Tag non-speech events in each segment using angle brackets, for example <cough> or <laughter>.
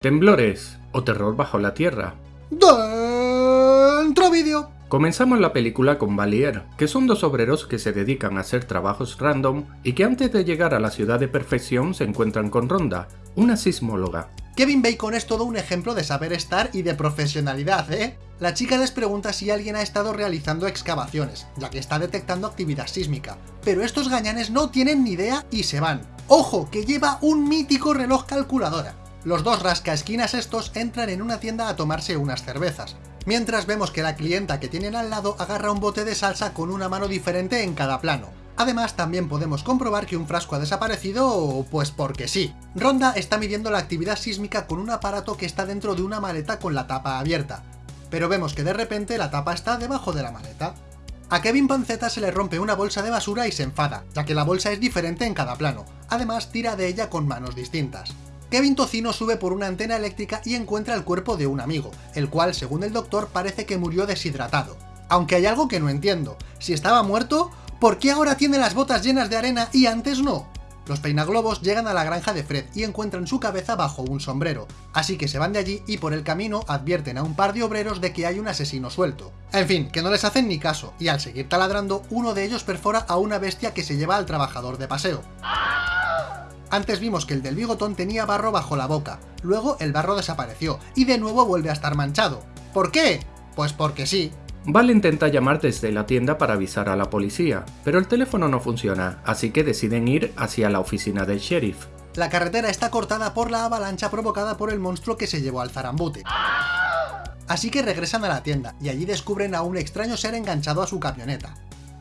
Temblores o terror bajo la tierra. Dentro vídeo. Comenzamos la película con Valier, que son dos obreros que se dedican a hacer trabajos random y que antes de llegar a la ciudad de perfección se encuentran con Ronda, una sismóloga. Kevin Bacon es todo un ejemplo de saber estar y de profesionalidad, ¿eh? La chica les pregunta si alguien ha estado realizando excavaciones, ya que está detectando actividad sísmica, pero estos gañanes no tienen ni idea y se van. ¡Ojo! que lleva un mítico reloj calculadora. Los dos rascaesquinas estos entran en una tienda a tomarse unas cervezas, mientras vemos que la clienta que tienen al lado agarra un bote de salsa con una mano diferente en cada plano. Además, también podemos comprobar que un frasco ha desaparecido, pues porque sí. Ronda está midiendo la actividad sísmica con un aparato que está dentro de una maleta con la tapa abierta, pero vemos que de repente la tapa está debajo de la maleta. A Kevin Panceta se le rompe una bolsa de basura y se enfada, ya que la bolsa es diferente en cada plano, además tira de ella con manos distintas. Kevin Tocino sube por una antena eléctrica y encuentra el cuerpo de un amigo, el cual, según el doctor, parece que murió deshidratado. Aunque hay algo que no entiendo, si estaba muerto, ¿por qué ahora tiene las botas llenas de arena y antes no? Los peinaglobos llegan a la granja de Fred y encuentran su cabeza bajo un sombrero, así que se van de allí y por el camino advierten a un par de obreros de que hay un asesino suelto. En fin, que no les hacen ni caso, y al seguir taladrando, uno de ellos perfora a una bestia que se lleva al trabajador de paseo. Antes vimos que el del bigotón tenía barro bajo la boca, luego el barro desapareció, y de nuevo vuelve a estar manchado. ¿Por qué? Pues porque sí. Val intenta llamar desde la tienda para avisar a la policía, pero el teléfono no funciona, así que deciden ir hacia la oficina del sheriff. La carretera está cortada por la avalancha provocada por el monstruo que se llevó al zarambute. Así que regresan a la tienda, y allí descubren a un extraño ser enganchado a su camioneta.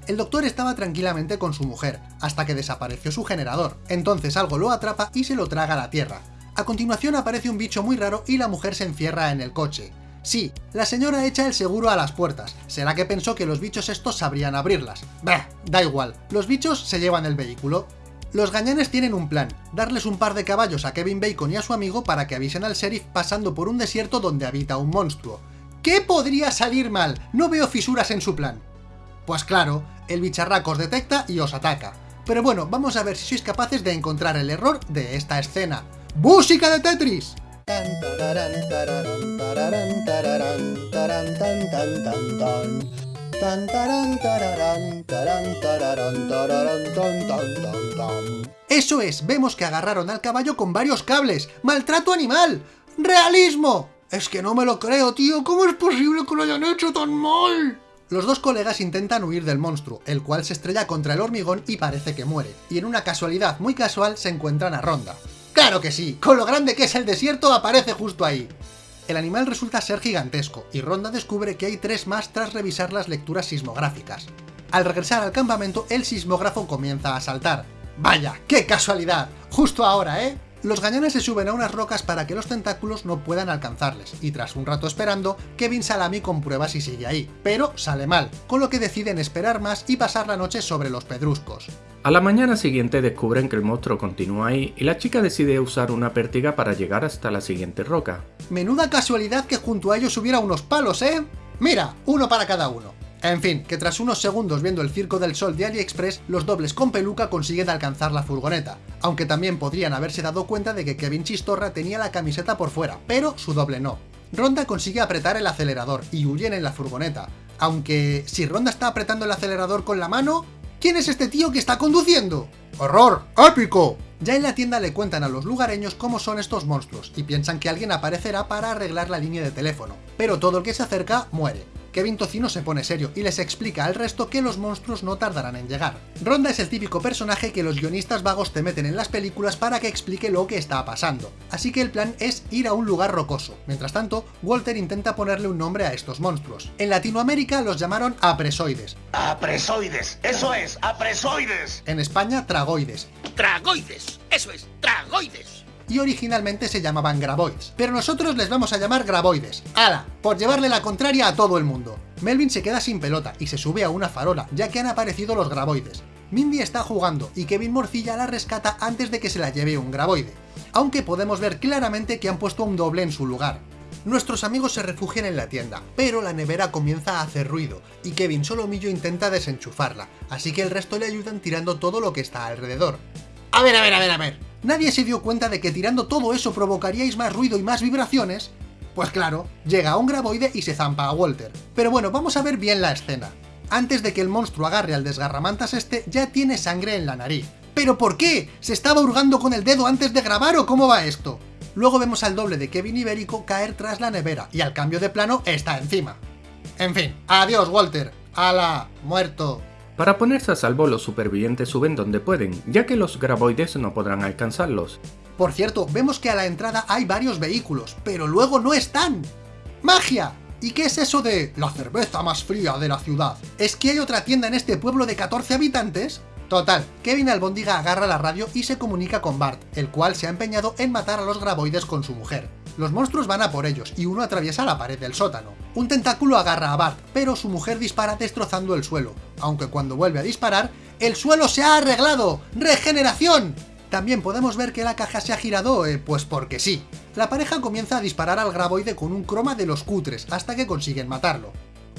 El doctor estaba tranquilamente con su mujer, hasta que desapareció su generador, entonces algo lo atrapa y se lo traga a la tierra. A continuación aparece un bicho muy raro y la mujer se encierra en el coche. Sí, la señora echa el seguro a las puertas, será que pensó que los bichos estos sabrían abrirlas. Bah, da igual, los bichos se llevan el vehículo. Los gañanes tienen un plan, darles un par de caballos a Kevin Bacon y a su amigo para que avisen al sheriff pasando por un desierto donde habita un monstruo. ¿Qué podría salir mal? No veo fisuras en su plan. Pues claro, el bicharraco os detecta y os ataca. Pero bueno, vamos a ver si sois capaces de encontrar el error de esta escena. ¡Música de Tetris! Eso es, vemos que agarraron al caballo con varios cables. ¡Maltrato animal! ¡Realismo! Es que no me lo creo, tío. ¿Cómo es posible que lo hayan hecho tan mal? Los dos colegas intentan huir del monstruo, el cual se estrella contra el hormigón y parece que muere, y en una casualidad muy casual se encuentran a Ronda. ¡Claro que sí! Con lo grande que es el desierto aparece justo ahí. El animal resulta ser gigantesco, y Ronda descubre que hay tres más tras revisar las lecturas sismográficas. Al regresar al campamento, el sismógrafo comienza a saltar. ¡Vaya! ¡Qué casualidad! Justo ahora, ¿eh? Los gañones se suben a unas rocas para que los tentáculos no puedan alcanzarles, y tras un rato esperando, Kevin Salami comprueba si sigue ahí, pero sale mal, con lo que deciden esperar más y pasar la noche sobre los pedruscos. A la mañana siguiente descubren que el monstruo continúa ahí y la chica decide usar una pértiga para llegar hasta la siguiente roca. Menuda casualidad que junto a ellos hubiera unos palos, ¿eh? Mira, uno para cada uno. En fin, que tras unos segundos viendo el Circo del Sol de AliExpress, los dobles con peluca consiguen alcanzar la furgoneta, aunque también podrían haberse dado cuenta de que Kevin Chistorra tenía la camiseta por fuera, pero su doble no. Ronda consigue apretar el acelerador y huyen en la furgoneta, aunque si Ronda está apretando el acelerador con la mano, ¿quién es este tío que está conduciendo? ¡Horror! ¡Épico! Ya en la tienda le cuentan a los lugareños cómo son estos monstruos, y piensan que alguien aparecerá para arreglar la línea de teléfono, pero todo el que se acerca muere. Kevin Tocino se pone serio y les explica al resto que los monstruos no tardarán en llegar. Ronda es el típico personaje que los guionistas vagos te meten en las películas para que explique lo que está pasando, así que el plan es ir a un lugar rocoso. Mientras tanto, Walter intenta ponerle un nombre a estos monstruos. En Latinoamérica los llamaron apresoides. ¡Apresoides! ¡Eso es! ¡Apresoides! En España, tragoides. ¡Tragoides! ¡Eso es! ¡Tragoides! Y originalmente se llamaban Graboids, pero nosotros les vamos a llamar Graboides. ¡Hala! Por llevarle la contraria a todo el mundo. Melvin se queda sin pelota y se sube a una farola, ya que han aparecido los Graboides. Mindy está jugando y Kevin Morcilla la rescata antes de que se la lleve un Graboide, aunque podemos ver claramente que han puesto un doble en su lugar. Nuestros amigos se refugian en la tienda, pero la nevera comienza a hacer ruido, y Kevin Solomillo intenta desenchufarla, así que el resto le ayudan tirando todo lo que está alrededor. A ver, a ver, a ver, a ver, nadie se dio cuenta de que tirando todo eso provocaríais más ruido y más vibraciones, pues claro, llega un graboide y se zampa a Walter. Pero bueno, vamos a ver bien la escena. Antes de que el monstruo agarre al desgarramantas este, ya tiene sangre en la nariz. ¿Pero por qué? ¿Se estaba hurgando con el dedo antes de grabar o cómo va esto? Luego vemos al doble de Kevin Ibérico caer tras la nevera, y al cambio de plano está encima. En fin, adiós Walter, ala, muerto. Para ponerse a salvo, los supervivientes suben donde pueden, ya que los graboides no podrán alcanzarlos. Por cierto, vemos que a la entrada hay varios vehículos, pero luego no están. ¡Magia! ¿Y qué es eso de la cerveza más fría de la ciudad? ¿Es que hay otra tienda en este pueblo de 14 habitantes? Total, Kevin Albondiga agarra la radio y se comunica con Bart, el cual se ha empeñado en matar a los graboides con su mujer. Los monstruos van a por ellos, y uno atraviesa la pared del sótano. Un tentáculo agarra a Bart, pero su mujer dispara destrozando el suelo, aunque cuando vuelve a disparar, ¡el suelo se ha arreglado! ¡Regeneración! También podemos ver que la caja se ha girado, eh, pues porque sí. La pareja comienza a disparar al graboide con un croma de los cutres, hasta que consiguen matarlo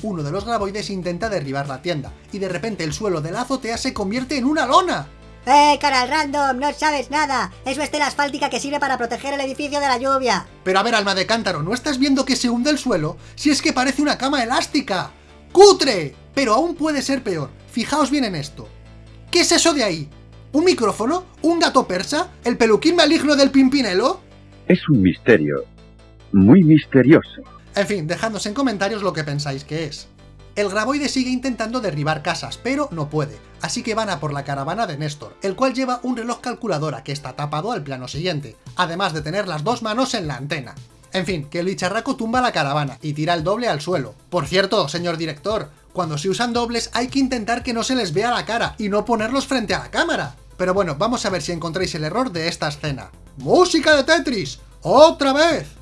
uno de los graboides intenta derribar la tienda, y de repente el suelo de la azotea se convierte en una lona. ¡Eh, Coral Random! ¡No sabes nada! Es estela asfáltica que sirve para proteger el edificio de la lluvia. Pero a ver, alma de cántaro, ¿no estás viendo que se hunde el suelo? Si es que parece una cama elástica. ¡Cutre! Pero aún puede ser peor. Fijaos bien en esto. ¿Qué es eso de ahí? ¿Un micrófono? ¿Un gato persa? ¿El peluquín maligno del Pimpinelo? Es un misterio. Muy misterioso. En fin, dejadnos en comentarios lo que pensáis que es. El graboide sigue intentando derribar casas, pero no puede, así que van a por la caravana de Néstor, el cual lleva un reloj calculadora que está tapado al plano siguiente, además de tener las dos manos en la antena. En fin, que el bicharraco tumba la caravana y tira el doble al suelo. Por cierto, señor director, cuando se usan dobles hay que intentar que no se les vea la cara y no ponerlos frente a la cámara. Pero bueno, vamos a ver si encontráis el error de esta escena. ¡Música de Tetris! ¡Otra vez!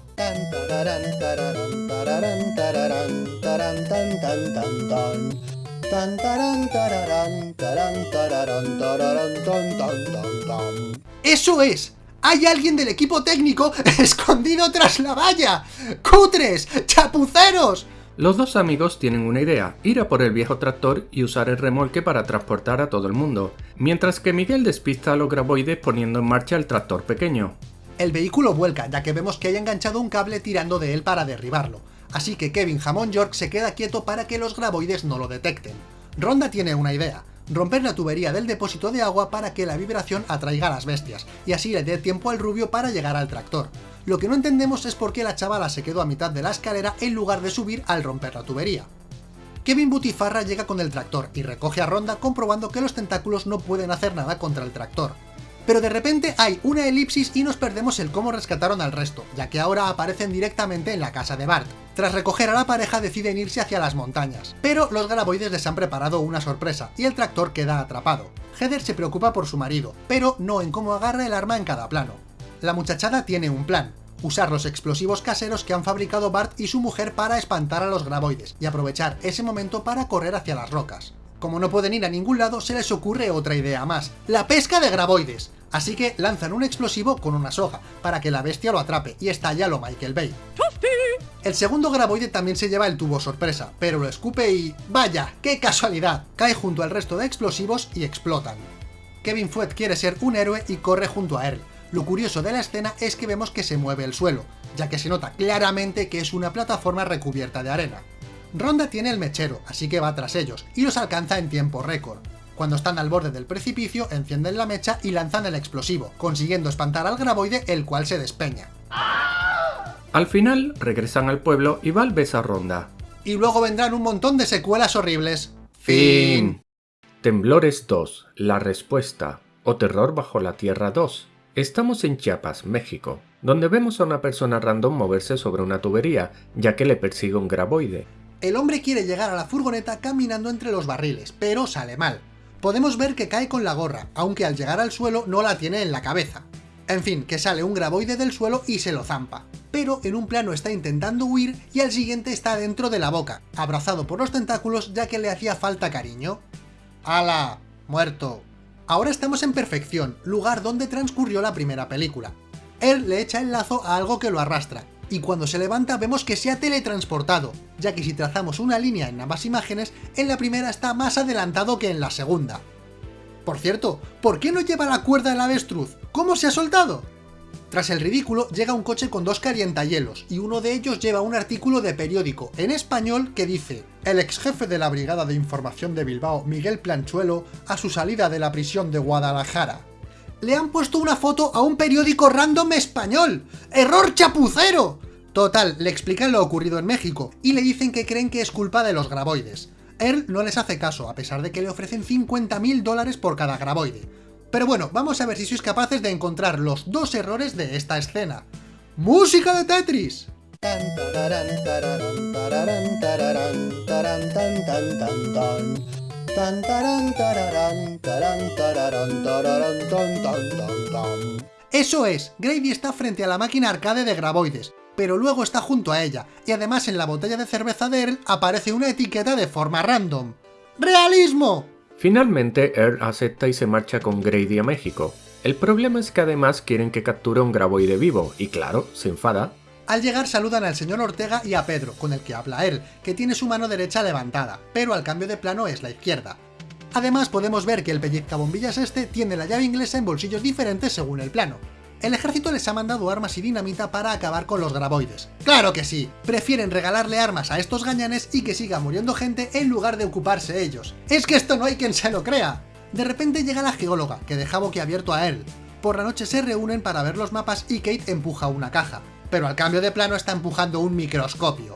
¡Eso es! ¡Hay alguien del equipo técnico <laughs> escondido tras la valla! ¡Cutres! ¡Chapuceros! Los dos amigos tienen una idea, ir a por el viejo tractor y usar el remolque para transportar a todo el mundo, mientras que Miguel despista a los graboides poniendo en marcha el tractor pequeño. El vehículo vuelca, ya que vemos que hay enganchado un cable tirando de él para derribarlo, así que Kevin Jamón York se queda quieto para que los graboides no lo detecten. Ronda tiene una idea, romper la tubería del depósito de agua para que la vibración atraiga a las bestias, y así le dé tiempo al rubio para llegar al tractor. Lo que no entendemos es por qué la chavala se quedó a mitad de la escalera en lugar de subir al romper la tubería. Kevin Butifarra llega con el tractor y recoge a Ronda comprobando que los tentáculos no pueden hacer nada contra el tractor pero de repente hay una elipsis y nos perdemos el cómo rescataron al resto, ya que ahora aparecen directamente en la casa de Bart. Tras recoger a la pareja deciden irse hacia las montañas, pero los graboides les han preparado una sorpresa y el tractor queda atrapado. Heather se preocupa por su marido, pero no en cómo agarra el arma en cada plano. La muchachada tiene un plan, usar los explosivos caseros que han fabricado Bart y su mujer para espantar a los graboides, y aprovechar ese momento para correr hacia las rocas. Como no pueden ir a ningún lado, se les ocurre otra idea más, la pesca de graboides. Así que lanzan un explosivo con una soga, para que la bestia lo atrape, y estalla lo Michael Bay. El segundo graboide también se lleva el tubo sorpresa, pero lo escupe y... ¡Vaya! ¡Qué casualidad! Cae junto al resto de explosivos y explotan. Kevin Fuet quiere ser un héroe y corre junto a él. Lo curioso de la escena es que vemos que se mueve el suelo, ya que se nota claramente que es una plataforma recubierta de arena. Ronda tiene el mechero, así que va tras ellos, y los alcanza en tiempo récord. Cuando están al borde del precipicio, encienden la mecha y lanzan el explosivo, consiguiendo espantar al graboide, el cual se despeña. Al final, regresan al pueblo y Val besa a Ronda. Y luego vendrán un montón de secuelas horribles. Fin. Temblores 2, La Respuesta, o Terror bajo la Tierra 2. Estamos en Chiapas, México, donde vemos a una persona random moverse sobre una tubería, ya que le persigue un graboide. El hombre quiere llegar a la furgoneta caminando entre los barriles, pero sale mal podemos ver que cae con la gorra, aunque al llegar al suelo no la tiene en la cabeza. En fin, que sale un graboide del suelo y se lo zampa. Pero en un plano está intentando huir y al siguiente está dentro de la boca, abrazado por los tentáculos ya que le hacía falta cariño. ¡Hala! Muerto. Ahora estamos en Perfección, lugar donde transcurrió la primera película. Él le echa el lazo a algo que lo arrastra, y cuando se levanta vemos que se ha teletransportado, ya que si trazamos una línea en ambas imágenes, en la primera está más adelantado que en la segunda. Por cierto, ¿por qué no lleva la cuerda del avestruz? ¿Cómo se ha soltado? Tras el ridículo, llega un coche con dos calientahielos, y uno de ellos lleva un artículo de periódico, en español, que dice El ex jefe de la Brigada de Información de Bilbao, Miguel Planchuelo, a su salida de la prisión de Guadalajara. Le han puesto una foto a un periódico random español. ¡Error chapucero! Total, le explican lo ocurrido en México, y le dicen que creen que es culpa de los graboides. Él no les hace caso, a pesar de que le ofrecen 50.000 dólares por cada graboide. Pero bueno, vamos a ver si sois capaces de encontrar los dos errores de esta escena. ¡Música de Tetris! Eso es, Grady está frente a la máquina arcade de graboides, pero luego está junto a ella, y además en la botella de cerveza de Earl aparece una etiqueta de forma random. ¡Realismo! Finalmente, Earl acepta y se marcha con Grady a México. El problema es que además quieren que capture un graboide vivo, y claro, se enfada. Al llegar saludan al señor Ortega y a Pedro, con el que habla él, que tiene su mano derecha levantada, pero al cambio de plano es la izquierda. Además podemos ver que el pellizcabombillas este tiene la llave inglesa en bolsillos diferentes según el plano. El ejército les ha mandado armas y dinamita para acabar con los graboides. ¡Claro que sí! Prefieren regalarle armas a estos gañanes y que siga muriendo gente en lugar de ocuparse ellos. ¡Es que esto no hay quien se lo crea! De repente llega la geóloga, que deja boquiabierto a él. Por la noche se reúnen para ver los mapas y Kate empuja una caja, pero al cambio de plano está empujando un microscopio.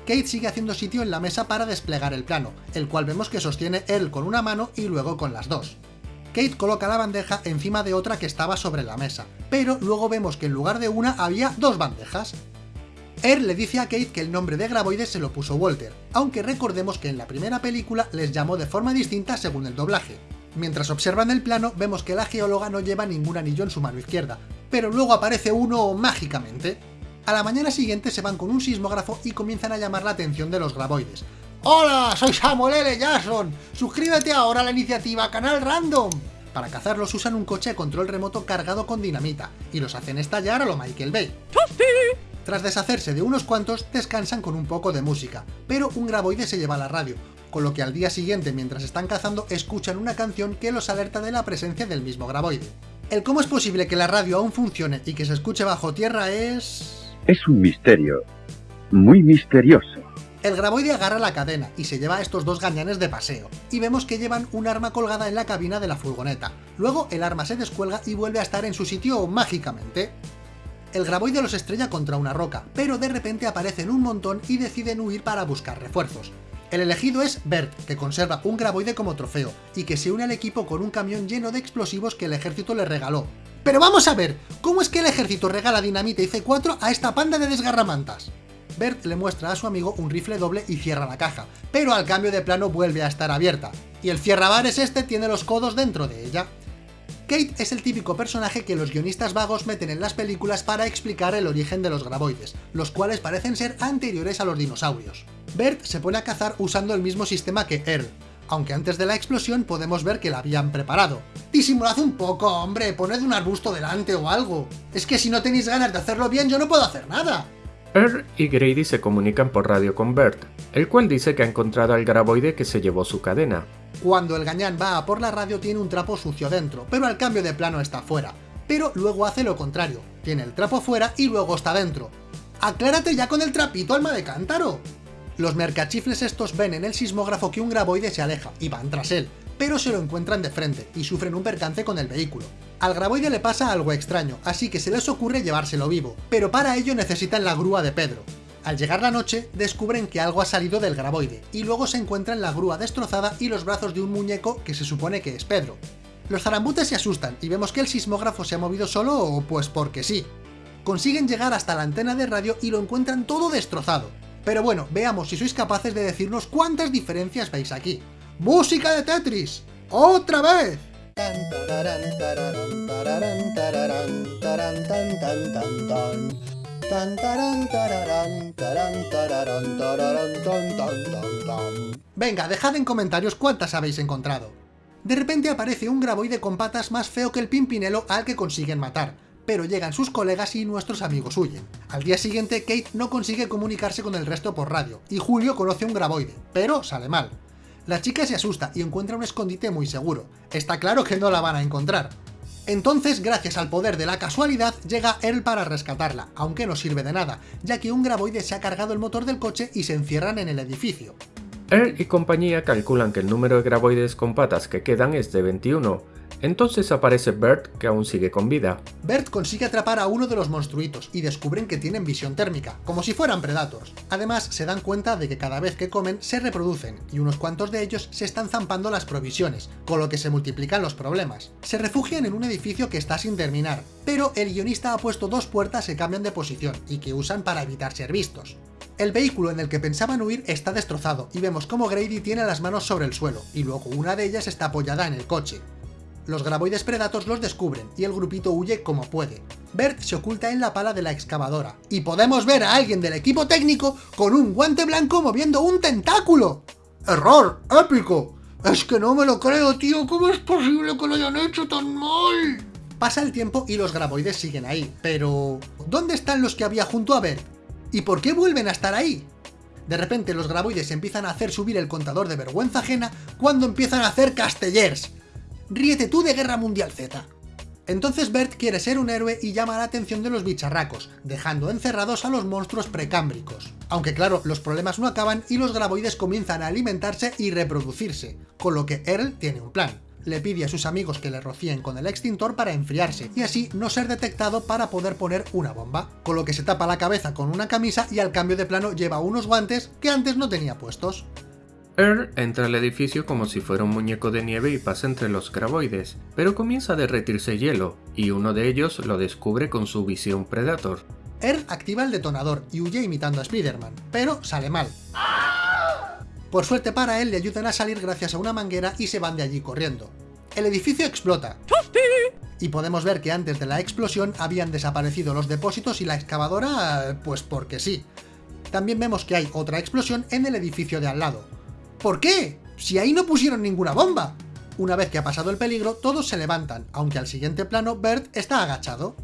Kate sigue haciendo sitio en la mesa para desplegar el plano, el cual vemos que sostiene él con una mano y luego con las dos. Kate coloca la bandeja encima de otra que estaba sobre la mesa, pero luego vemos que en lugar de una había dos bandejas. Earl le dice a Kate que el nombre de Graboides se lo puso Walter, aunque recordemos que en la primera película les llamó de forma distinta según el doblaje. Mientras observan el plano, vemos que la geóloga no lleva ningún anillo en su mano izquierda, pero luego aparece uno mágicamente. A la mañana siguiente se van con un sismógrafo y comienzan a llamar la atención de los graboides. ¡Hola! Soy Samuel L. Jackson. Suscríbete ahora a la iniciativa Canal Random. Para cazarlos usan un coche de control remoto cargado con dinamita, y los hacen estallar a lo Michael Bay. Tras deshacerse de unos cuantos, descansan con un poco de música, pero un graboide se lleva a la radio, con lo que al día siguiente, mientras están cazando, escuchan una canción que los alerta de la presencia del mismo graboide. El cómo es posible que la radio aún funcione y que se escuche bajo tierra es... Es un misterio. Muy misterioso. El graboide agarra la cadena y se lleva a estos dos gañanes de paseo, y vemos que llevan un arma colgada en la cabina de la furgoneta. Luego el arma se descuelga y vuelve a estar en su sitio mágicamente. El graboide los estrella contra una roca, pero de repente aparecen un montón y deciden huir para buscar refuerzos. El elegido es Bert, que conserva un graboide como trofeo, y que se une al equipo con un camión lleno de explosivos que el ejército le regaló. Pero vamos a ver, ¿cómo es que el ejército regala dinamita y C4 a esta panda de desgarramantas? Bert le muestra a su amigo un rifle doble y cierra la caja, pero al cambio de plano vuelve a estar abierta, y el cierrabares este tiene los codos dentro de ella. Kate es el típico personaje que los guionistas vagos meten en las películas para explicar el origen de los graboides, los cuales parecen ser anteriores a los dinosaurios. Bert se pone a cazar usando el mismo sistema que Earl, aunque antes de la explosión podemos ver que la habían preparado. Disimulad un poco, hombre, poned un arbusto delante o algo. Es que si no tenéis ganas de hacerlo bien, yo no puedo hacer nada. Earl y Grady se comunican por radio con Bert, el cual dice que ha encontrado al graboide que se llevó su cadena. Cuando el gañán va a por la radio tiene un trapo sucio dentro, pero al cambio de plano está fuera. Pero luego hace lo contrario, tiene el trapo fuera y luego está dentro. ¡Aclárate ya con el trapito, alma de cántaro! Los mercachifles estos ven en el sismógrafo que un graboide se aleja, y van tras él, pero se lo encuentran de frente, y sufren un percance con el vehículo. Al graboide le pasa algo extraño, así que se les ocurre llevárselo vivo, pero para ello necesitan la grúa de Pedro. Al llegar la noche, descubren que algo ha salido del graboide, y luego se encuentran la grúa destrozada y los brazos de un muñeco que se supone que es Pedro. Los zarambutes se asustan y vemos que el sismógrafo se ha movido solo o pues porque sí. Consiguen llegar hasta la antena de radio y lo encuentran todo destrozado. Pero bueno, veamos si sois capaces de decirnos cuántas diferencias veis aquí. ¡Música de Tetris! ¡Otra vez! Venga, dejad en comentarios cuántas habéis encontrado. De repente aparece un graboide con patas más feo que el pimpinelo al que consiguen matar, pero llegan sus colegas y nuestros amigos huyen. Al día siguiente, Kate no consigue comunicarse con el resto por radio, y Julio conoce un graboide, pero sale mal. La chica se asusta y encuentra un escondite muy seguro. Está claro que no la van a encontrar. Entonces, gracias al poder de la casualidad, llega Earl para rescatarla, aunque no sirve de nada, ya que un graboide se ha cargado el motor del coche y se encierran en el edificio. Earl y compañía calculan que el número de graboides con patas que quedan es de 21, entonces aparece Bert, que aún sigue con vida. Bert consigue atrapar a uno de los monstruitos y descubren que tienen visión térmica, como si fueran Predators. Además, se dan cuenta de que cada vez que comen se reproducen, y unos cuantos de ellos se están zampando las provisiones, con lo que se multiplican los problemas. Se refugian en un edificio que está sin terminar, pero el guionista ha puesto dos puertas que cambian de posición, y que usan para evitar ser vistos. El vehículo en el que pensaban huir está destrozado, y vemos como Grady tiene las manos sobre el suelo, y luego una de ellas está apoyada en el coche. Los graboides predatos los descubren y el grupito huye como puede. Bert se oculta en la pala de la excavadora, y podemos ver a alguien del equipo técnico con un guante blanco moviendo un tentáculo. ¡Error! ¡Épico! Es que no me lo creo, tío, ¿cómo es posible que lo hayan hecho tan mal? Pasa el tiempo y los graboides siguen ahí, pero... ¿Dónde están los que había junto a Bert? ¿Y por qué vuelven a estar ahí? De repente los graboides empiezan a hacer subir el contador de vergüenza ajena cuando empiezan a hacer castellers ríete tú de Guerra Mundial Z. Entonces Bert quiere ser un héroe y llama la atención de los bicharracos, dejando encerrados a los monstruos precámbricos. Aunque claro, los problemas no acaban y los graboides comienzan a alimentarse y reproducirse, con lo que Earl tiene un plan. Le pide a sus amigos que le rocíen con el extintor para enfriarse, y así no ser detectado para poder poner una bomba, con lo que se tapa la cabeza con una camisa y al cambio de plano lleva unos guantes que antes no tenía puestos. Earl entra al edificio como si fuera un muñeco de nieve y pasa entre los graboides, pero comienza a derretirse hielo, y uno de ellos lo descubre con su visión Predator. Earl activa el detonador y huye imitando a Spider-Man, pero sale mal. Por suerte para él le ayudan a salir gracias a una manguera y se van de allí corriendo. El edificio explota. Y podemos ver que antes de la explosión habían desaparecido los depósitos y la excavadora, pues porque sí. También vemos que hay otra explosión en el edificio de al lado, ¿Por qué? Si ahí no pusieron ninguna bomba. Una vez que ha pasado el peligro, todos se levantan, aunque al siguiente plano Bert está agachado.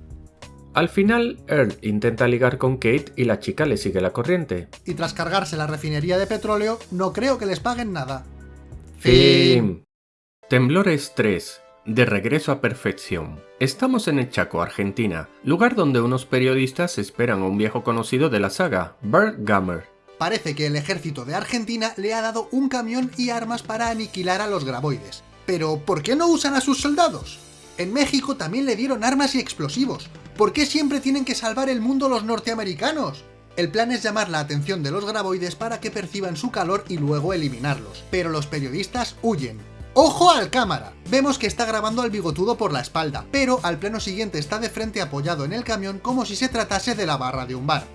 Al final, Earl intenta ligar con Kate y la chica le sigue la corriente. Y tras cargarse la refinería de petróleo, no creo que les paguen nada. Fin. Temblores 3. De regreso a perfección. Estamos en el Chaco, Argentina, lugar donde unos periodistas esperan a un viejo conocido de la saga, Bert Gummer. Parece que el ejército de Argentina le ha dado un camión y armas para aniquilar a los graboides. Pero, ¿por qué no usan a sus soldados? En México también le dieron armas y explosivos. ¿Por qué siempre tienen que salvar el mundo los norteamericanos? El plan es llamar la atención de los graboides para que perciban su calor y luego eliminarlos. Pero los periodistas huyen. ¡Ojo al cámara! Vemos que está grabando al bigotudo por la espalda, pero al plano siguiente está de frente apoyado en el camión como si se tratase de la barra de un bar.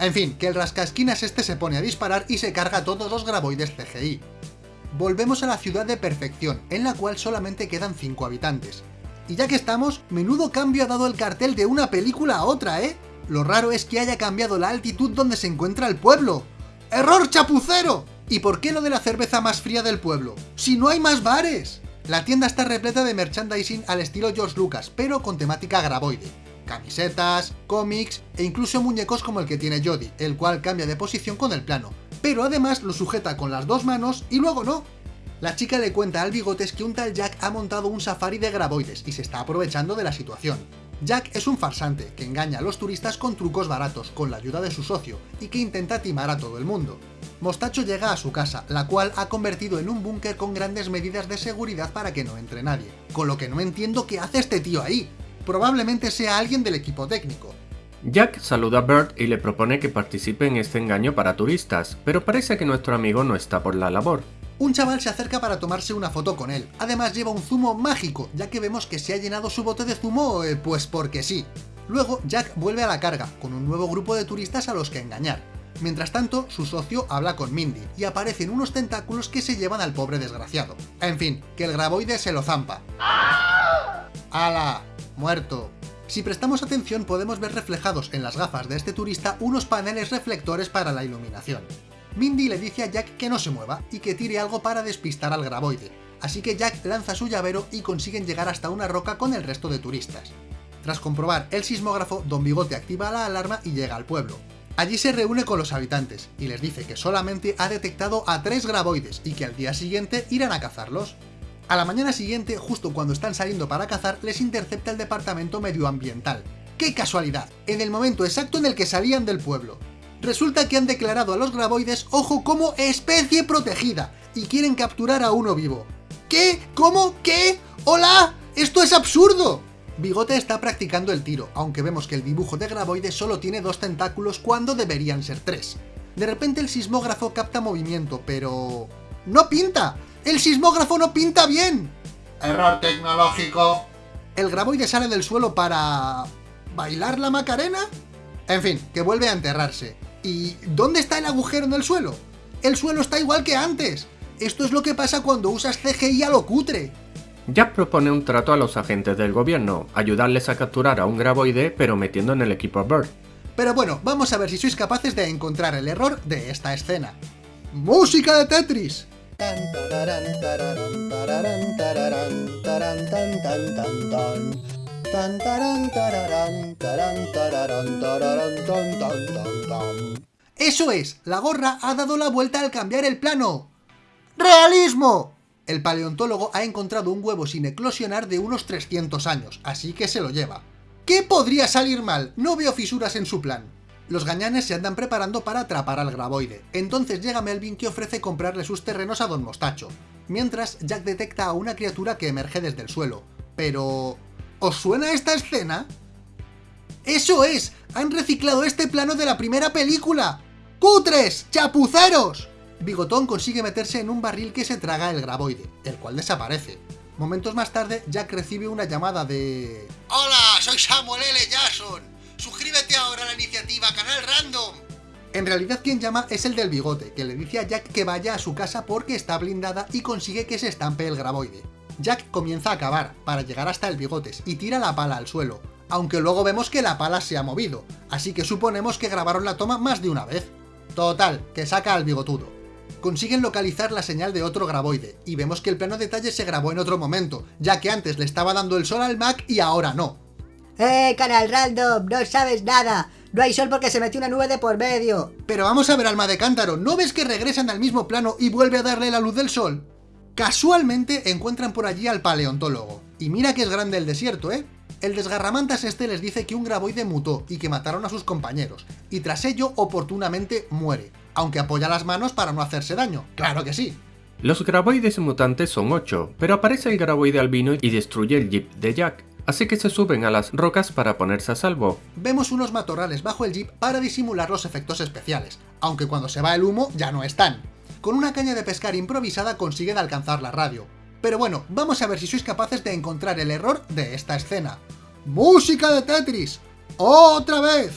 En fin, que el rascasquinas este se pone a disparar y se carga todos los graboides CGI. Volvemos a la ciudad de perfección, en la cual solamente quedan 5 habitantes. Y ya que estamos, menudo cambio ha dado el cartel de una película a otra, ¿eh? Lo raro es que haya cambiado la altitud donde se encuentra el pueblo. ¡Error chapucero! ¿Y por qué lo de la cerveza más fría del pueblo? ¡Si no hay más bares! La tienda está repleta de merchandising al estilo George Lucas, pero con temática graboide camisetas, cómics e incluso muñecos como el que tiene Jodie, el cual cambia de posición con el plano, pero además lo sujeta con las dos manos y luego no. La chica le cuenta al bigotes que un tal Jack ha montado un safari de graboides y se está aprovechando de la situación. Jack es un farsante que engaña a los turistas con trucos baratos, con la ayuda de su socio, y que intenta timar a todo el mundo. Mostacho llega a su casa, la cual ha convertido en un búnker con grandes medidas de seguridad para que no entre nadie. Con lo que no entiendo qué hace este tío ahí probablemente sea alguien del equipo técnico. Jack saluda a Bert y le propone que participe en este engaño para turistas, pero parece que nuestro amigo no está por la labor. Un chaval se acerca para tomarse una foto con él. Además lleva un zumo mágico, ya que vemos que se ha llenado su bote de zumo, eh, pues porque sí. Luego, Jack vuelve a la carga, con un nuevo grupo de turistas a los que engañar. Mientras tanto, su socio habla con Mindy, y aparecen unos tentáculos que se llevan al pobre desgraciado. En fin, que el graboide se lo zampa. ¡Hala! muerto. Si prestamos atención podemos ver reflejados en las gafas de este turista unos paneles reflectores para la iluminación. Mindy le dice a Jack que no se mueva y que tire algo para despistar al graboide, así que Jack lanza su llavero y consiguen llegar hasta una roca con el resto de turistas. Tras comprobar el sismógrafo, Don Bigote activa la alarma y llega al pueblo. Allí se reúne con los habitantes y les dice que solamente ha detectado a tres graboides y que al día siguiente irán a cazarlos. A la mañana siguiente, justo cuando están saliendo para cazar, les intercepta el departamento medioambiental. ¡Qué casualidad! En el momento exacto en el que salían del pueblo. Resulta que han declarado a los graboides, ojo, como especie protegida, y quieren capturar a uno vivo. ¿Qué? ¿Cómo? ¿Qué? ¡Hola! ¡Esto es absurdo! Bigote está practicando el tiro, aunque vemos que el dibujo de Graboide solo tiene dos tentáculos cuando deberían ser tres. De repente el sismógrafo capta movimiento, pero... ¡No pinta! ¡El sismógrafo no pinta bien! Error tecnológico. ¿El graboide sale del suelo para... bailar la macarena? En fin, que vuelve a enterrarse. ¿Y dónde está el agujero en el suelo? El suelo está igual que antes. Esto es lo que pasa cuando usas CGI a lo cutre. Jack propone un trato a los agentes del gobierno, ayudarles a capturar a un graboide pero metiendo en el equipo a Bird. Pero bueno, vamos a ver si sois capaces de encontrar el error de esta escena. ¡Música de Tetris! ¡Eso es! La gorra ha dado la vuelta al cambiar el plano. ¡Realismo! El paleontólogo ha encontrado un huevo sin eclosionar de unos 300 años, así que se lo lleva. ¿Qué podría salir mal? No veo fisuras en su plan. Los gañanes se andan preparando para atrapar al graboide, entonces llega Melvin que ofrece comprarle sus terrenos a Don Mostacho. Mientras, Jack detecta a una criatura que emerge desde el suelo. Pero... ¿Os suena esta escena? ¡Eso es! ¡Han reciclado este plano de la primera película! ¡Cutres! ¡Chapuceros! Bigotón consigue meterse en un barril que se traga el graboide, el cual desaparece. Momentos más tarde, Jack recibe una llamada de... Hola, soy Samuel L. Jackson. Suscríbete ahora a la iniciativa Canal Random. En realidad quien llama es el del bigote, que le dice a Jack que vaya a su casa porque está blindada y consigue que se estampe el graboide. Jack comienza a cavar, para llegar hasta el bigotes, y tira la pala al suelo, aunque luego vemos que la pala se ha movido, así que suponemos que grabaron la toma más de una vez. Total, que saca al bigotudo consiguen localizar la señal de otro graboide, y vemos que el plano detalle se grabó en otro momento, ya que antes le estaba dando el sol al Mac y ahora no. ¡Eh, canal random! ¡No sabes nada! No hay sol porque se metió una nube de por medio. Pero vamos a ver, alma de cántaro, ¿no ves que regresan al mismo plano y vuelve a darle la luz del sol? Casualmente encuentran por allí al paleontólogo. Y mira que es grande el desierto, ¿eh? El desgarramantas este les dice que un graboide mutó y que mataron a sus compañeros, y tras ello oportunamente muere aunque apoya las manos para no hacerse daño, claro que sí. Los graboides mutantes son 8, pero aparece el graboide albino y destruye el jeep de Jack, así que se suben a las rocas para ponerse a salvo. Vemos unos matorrales bajo el jeep para disimular los efectos especiales, aunque cuando se va el humo ya no están. Con una caña de pescar improvisada consiguen alcanzar la radio. Pero bueno, vamos a ver si sois capaces de encontrar el error de esta escena. ¡Música de Tetris! ¡Otra vez!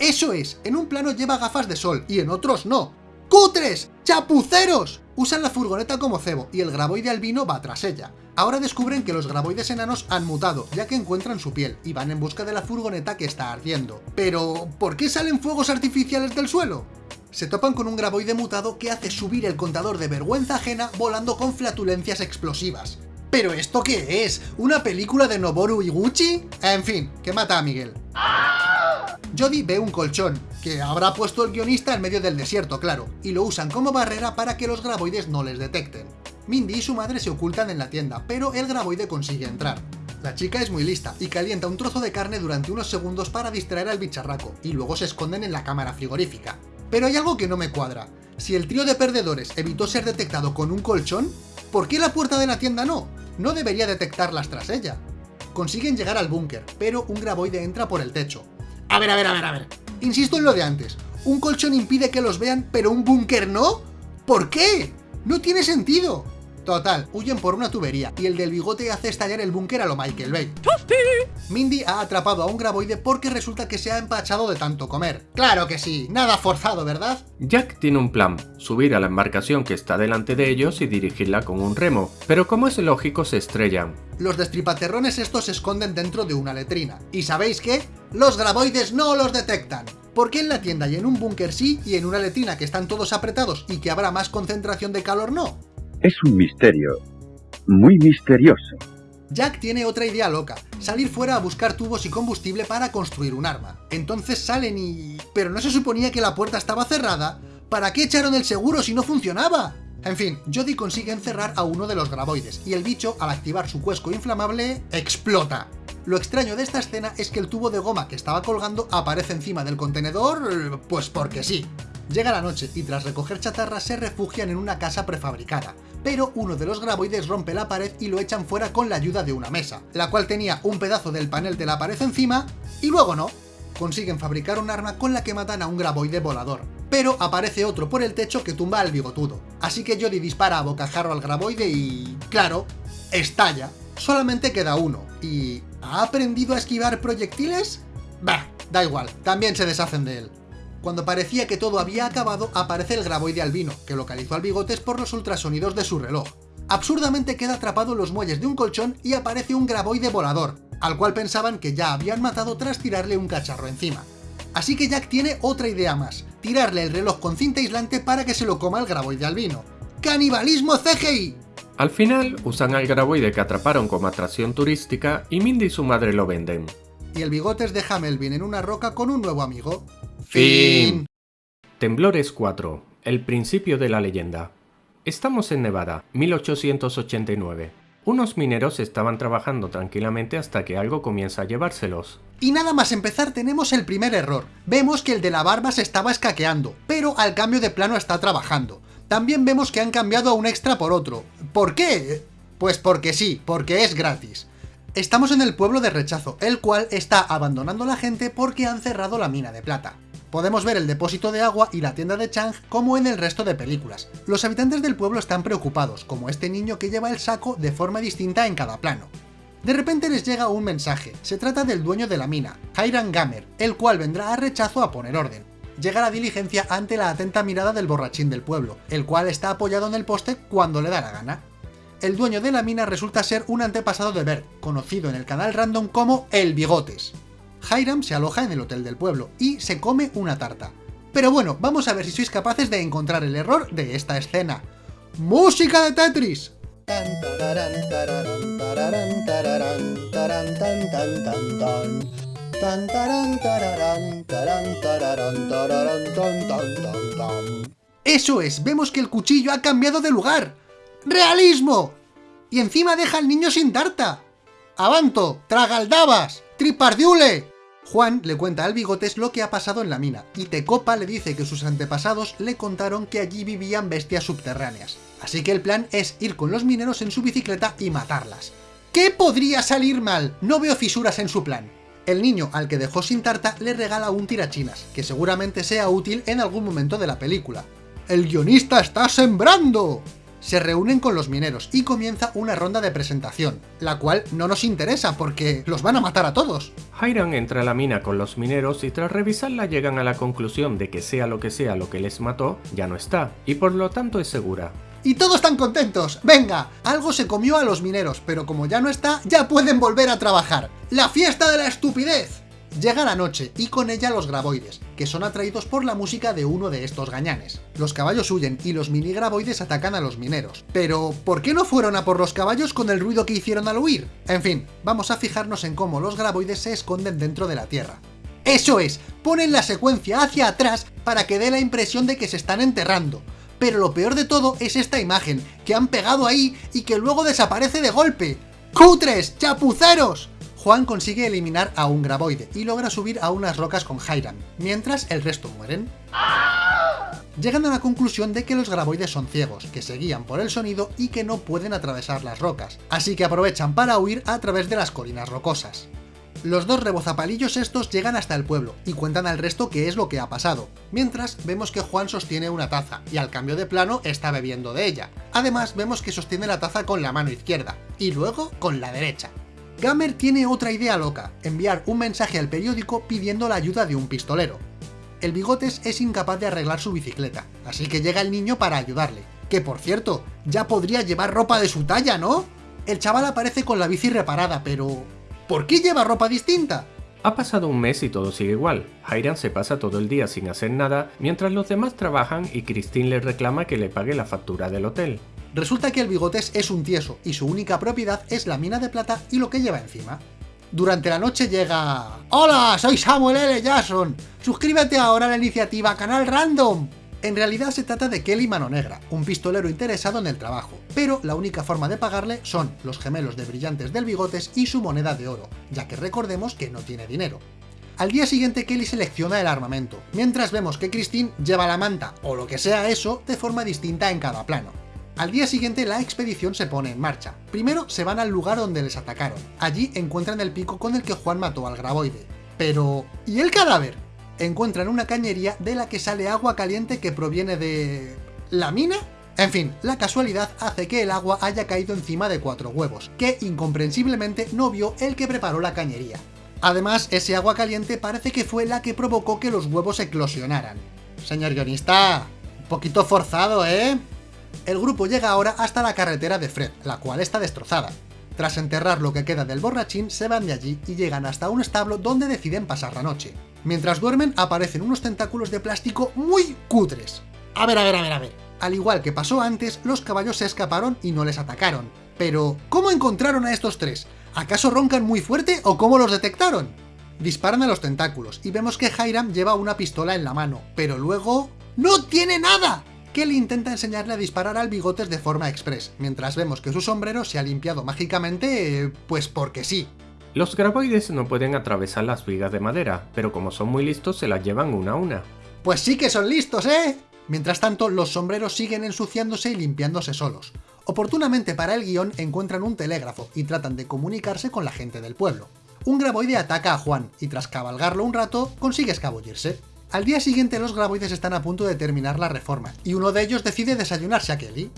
Eso es, en un plano lleva gafas de sol y en otros no. ¡Cutres! ¡Chapuceros! Usan la furgoneta como cebo y el graboide albino va tras ella. Ahora descubren que los graboides enanos han mutado, ya que encuentran su piel, y van en busca de la furgoneta que está ardiendo. Pero, ¿por qué salen fuegos artificiales del suelo? se topan con un graboide mutado que hace subir el contador de vergüenza ajena volando con flatulencias explosivas. ¿Pero esto qué es? ¿Una película de Noboru Iguchi? En fin, que mata a Miguel. Jody ve un colchón, que habrá puesto el guionista en medio del desierto, claro, y lo usan como barrera para que los graboides no les detecten. Mindy y su madre se ocultan en la tienda, pero el graboide consigue entrar. La chica es muy lista y calienta un trozo de carne durante unos segundos para distraer al bicharraco, y luego se esconden en la cámara frigorífica. Pero hay algo que no me cuadra. Si el trío de perdedores evitó ser detectado con un colchón, ¿por qué la puerta de la tienda no? No debería detectarlas tras ella. Consiguen llegar al búnker, pero un graboide entra por el techo. A ver, a ver, a ver, a ver. Insisto en lo de antes. Un colchón impide que los vean, pero un búnker no. ¿Por qué? No tiene sentido. Total, huyen por una tubería y el del bigote hace estallar el búnker a lo Michael Bay. Mindy ha atrapado a un graboide porque resulta que se ha empachado de tanto comer. Claro que sí, nada forzado, ¿verdad? Jack tiene un plan, subir a la embarcación que está delante de ellos y dirigirla con un remo, pero como es lógico se estrellan. Los destripaterrones estos se esconden dentro de una letrina. ¿Y sabéis qué? Los graboides no los detectan ¿Por qué en la tienda y en un búnker sí y en una letrina que están todos apretados y que habrá más concentración de calor no? Es un misterio. Muy misterioso. Jack tiene otra idea loca, salir fuera a buscar tubos y combustible para construir un arma. Entonces salen y... ¿Pero no se suponía que la puerta estaba cerrada? ¿Para qué echaron el seguro si no funcionaba? En fin, Jody consigue encerrar a uno de los graboides, y el bicho, al activar su cuesco inflamable, explota. Lo extraño de esta escena es que el tubo de goma que estaba colgando aparece encima del contenedor, pues porque sí. Llega la noche y tras recoger chatarra se refugian en una casa prefabricada, pero uno de los graboides rompe la pared y lo echan fuera con la ayuda de una mesa, la cual tenía un pedazo del panel de la pared encima, y luego no. Consiguen fabricar un arma con la que matan a un graboide volador, pero aparece otro por el techo que tumba al bigotudo. Así que Jody dispara a bocajarro al graboide y... claro, estalla. Solamente queda uno, y... ¿ha aprendido a esquivar proyectiles? Bah, da igual, también se deshacen de él. Cuando parecía que todo había acabado, aparece el graboide albino, que localizó al bigotes por los ultrasonidos de su reloj. Absurdamente queda atrapado en los muelles de un colchón y aparece un graboide volador, al cual pensaban que ya habían matado tras tirarle un cacharro encima. Así que Jack tiene otra idea más, tirarle el reloj con cinta aislante para que se lo coma el graboide albino. ¡Canibalismo CGI! Al final, usan al graboide que atraparon como atracción turística y Mindy y su madre lo venden. Y el bigotes deja a Melvin en una roca con un nuevo amigo. Fin. Temblores 4. El principio de la leyenda. Estamos en Nevada, 1889. Unos mineros estaban trabajando tranquilamente hasta que algo comienza a llevárselos. Y nada más empezar tenemos el primer error. Vemos que el de la barba se estaba escaqueando, pero al cambio de plano está trabajando. También vemos que han cambiado a un extra por otro. ¿Por qué? Pues porque sí, porque es gratis. Estamos en el pueblo de Rechazo, el cual está abandonando a la gente porque han cerrado la mina de plata. Podemos ver el depósito de agua y la tienda de Chang como en el resto de películas. Los habitantes del pueblo están preocupados, como este niño que lleva el saco de forma distinta en cada plano. De repente les llega un mensaje, se trata del dueño de la mina, Hiram Gamer, el cual vendrá a rechazo a poner orden. Llega la diligencia ante la atenta mirada del borrachín del pueblo, el cual está apoyado en el poste cuando le da la gana. El dueño de la mina resulta ser un antepasado de Bert, conocido en el canal random como El Bigotes. Hiram se aloja en el hotel del pueblo y se come una tarta. Pero bueno, vamos a ver si sois capaces de encontrar el error de esta escena. ¡Música de Tetris! Eso es, vemos que el cuchillo ha cambiado de lugar. ¡Realismo! Y encima deja al niño sin tarta. ¡Avanto! ¡Tragaldabas! ¡Tripardiule! Juan le cuenta al Bigotes lo que ha pasado en la mina, y Tecopa le dice que sus antepasados le contaron que allí vivían bestias subterráneas. Así que el plan es ir con los mineros en su bicicleta y matarlas. ¿Qué podría salir mal? No veo fisuras en su plan. El niño al que dejó sin tarta le regala un tirachinas, que seguramente sea útil en algún momento de la película. ¡El guionista está sembrando! se reúnen con los mineros y comienza una ronda de presentación, la cual no nos interesa porque los van a matar a todos. Hiram entra a la mina con los mineros y tras revisarla llegan a la conclusión de que sea lo que sea lo que les mató, ya no está, y por lo tanto es segura. ¡Y todos están contentos! ¡Venga! Algo se comió a los mineros, pero como ya no está, ya pueden volver a trabajar. ¡La fiesta de la estupidez! Llega la noche, y con ella los graboides, que son atraídos por la música de uno de estos gañanes. Los caballos huyen y los mini graboides atacan a los mineros. Pero, ¿por qué no fueron a por los caballos con el ruido que hicieron al huir? En fin, vamos a fijarnos en cómo los graboides se esconden dentro de la Tierra. ¡Eso es! Ponen la secuencia hacia atrás para que dé la impresión de que se están enterrando. Pero lo peor de todo es esta imagen, que han pegado ahí y que luego desaparece de golpe. ¡Cutres! ¡Chapuceros! Juan consigue eliminar a un graboide y logra subir a unas rocas con Hiram, mientras el resto mueren. Llegan a la conclusión de que los graboides son ciegos, que se guían por el sonido y que no pueden atravesar las rocas, así que aprovechan para huir a través de las colinas rocosas. Los dos rebozapalillos estos llegan hasta el pueblo y cuentan al resto qué es lo que ha pasado, mientras vemos que Juan sostiene una taza y al cambio de plano está bebiendo de ella. Además vemos que sostiene la taza con la mano izquierda y luego con la derecha. Gamer tiene otra idea loca, enviar un mensaje al periódico pidiendo la ayuda de un pistolero. El Bigotes es incapaz de arreglar su bicicleta, así que llega el niño para ayudarle. Que por cierto, ya podría llevar ropa de su talla, ¿no? El chaval aparece con la bici reparada, pero... ¿Por qué lleva ropa distinta? Ha pasado un mes y todo sigue igual. Hiram se pasa todo el día sin hacer nada mientras los demás trabajan y Christine le reclama que le pague la factura del hotel. Resulta que el bigotes es un tieso y su única propiedad es la mina de plata y lo que lleva encima. Durante la noche llega... ¡Hola! Soy Samuel L. Jackson. Suscríbete ahora a la iniciativa Canal Random. En realidad se trata de Kelly Mano Negra, un pistolero interesado en el trabajo, pero la única forma de pagarle son los gemelos de brillantes del bigotes y su moneda de oro, ya que recordemos que no tiene dinero. Al día siguiente Kelly selecciona el armamento, mientras vemos que Christine lleva la manta, o lo que sea eso, de forma distinta en cada plano. Al día siguiente la expedición se pone en marcha. Primero se van al lugar donde les atacaron. Allí encuentran el pico con el que Juan mató al graboide. Pero... ¿y el cadáver? Encuentran una cañería de la que sale agua caliente que proviene de... ¿la mina? En fin, la casualidad hace que el agua haya caído encima de cuatro huevos, que incomprensiblemente no vio el que preparó la cañería. Además, ese agua caliente parece que fue la que provocó que los huevos eclosionaran. Señor guionista, un poquito forzado, ¿eh? El grupo llega ahora hasta la carretera de Fred, la cual está destrozada. Tras enterrar lo que queda del borrachín, se van de allí y llegan hasta un establo donde deciden pasar la noche. Mientras duermen, aparecen unos tentáculos de plástico muy cutres. A ver, a ver, a ver, a ver. Al igual que pasó antes, los caballos se escaparon y no les atacaron. Pero, ¿cómo encontraron a estos tres? ¿Acaso roncan muy fuerte o cómo los detectaron? Disparan a los tentáculos y vemos que Hiram lleva una pistola en la mano, pero luego... ¡No tiene nada! Kelly intenta enseñarle a disparar al bigotes de forma express, mientras vemos que su sombrero se ha limpiado mágicamente, pues porque sí. Los graboides no pueden atravesar las vigas de madera, pero como son muy listos se las llevan una a una. Pues sí que son listos, ¿eh? Mientras tanto, los sombreros siguen ensuciándose y limpiándose solos. Oportunamente para el guion encuentran un telégrafo y tratan de comunicarse con la gente del pueblo. Un graboide ataca a Juan y tras cabalgarlo un rato consigue escabullirse. Al día siguiente los graboides están a punto de terminar la reforma y uno de ellos decide desayunarse a Kelly.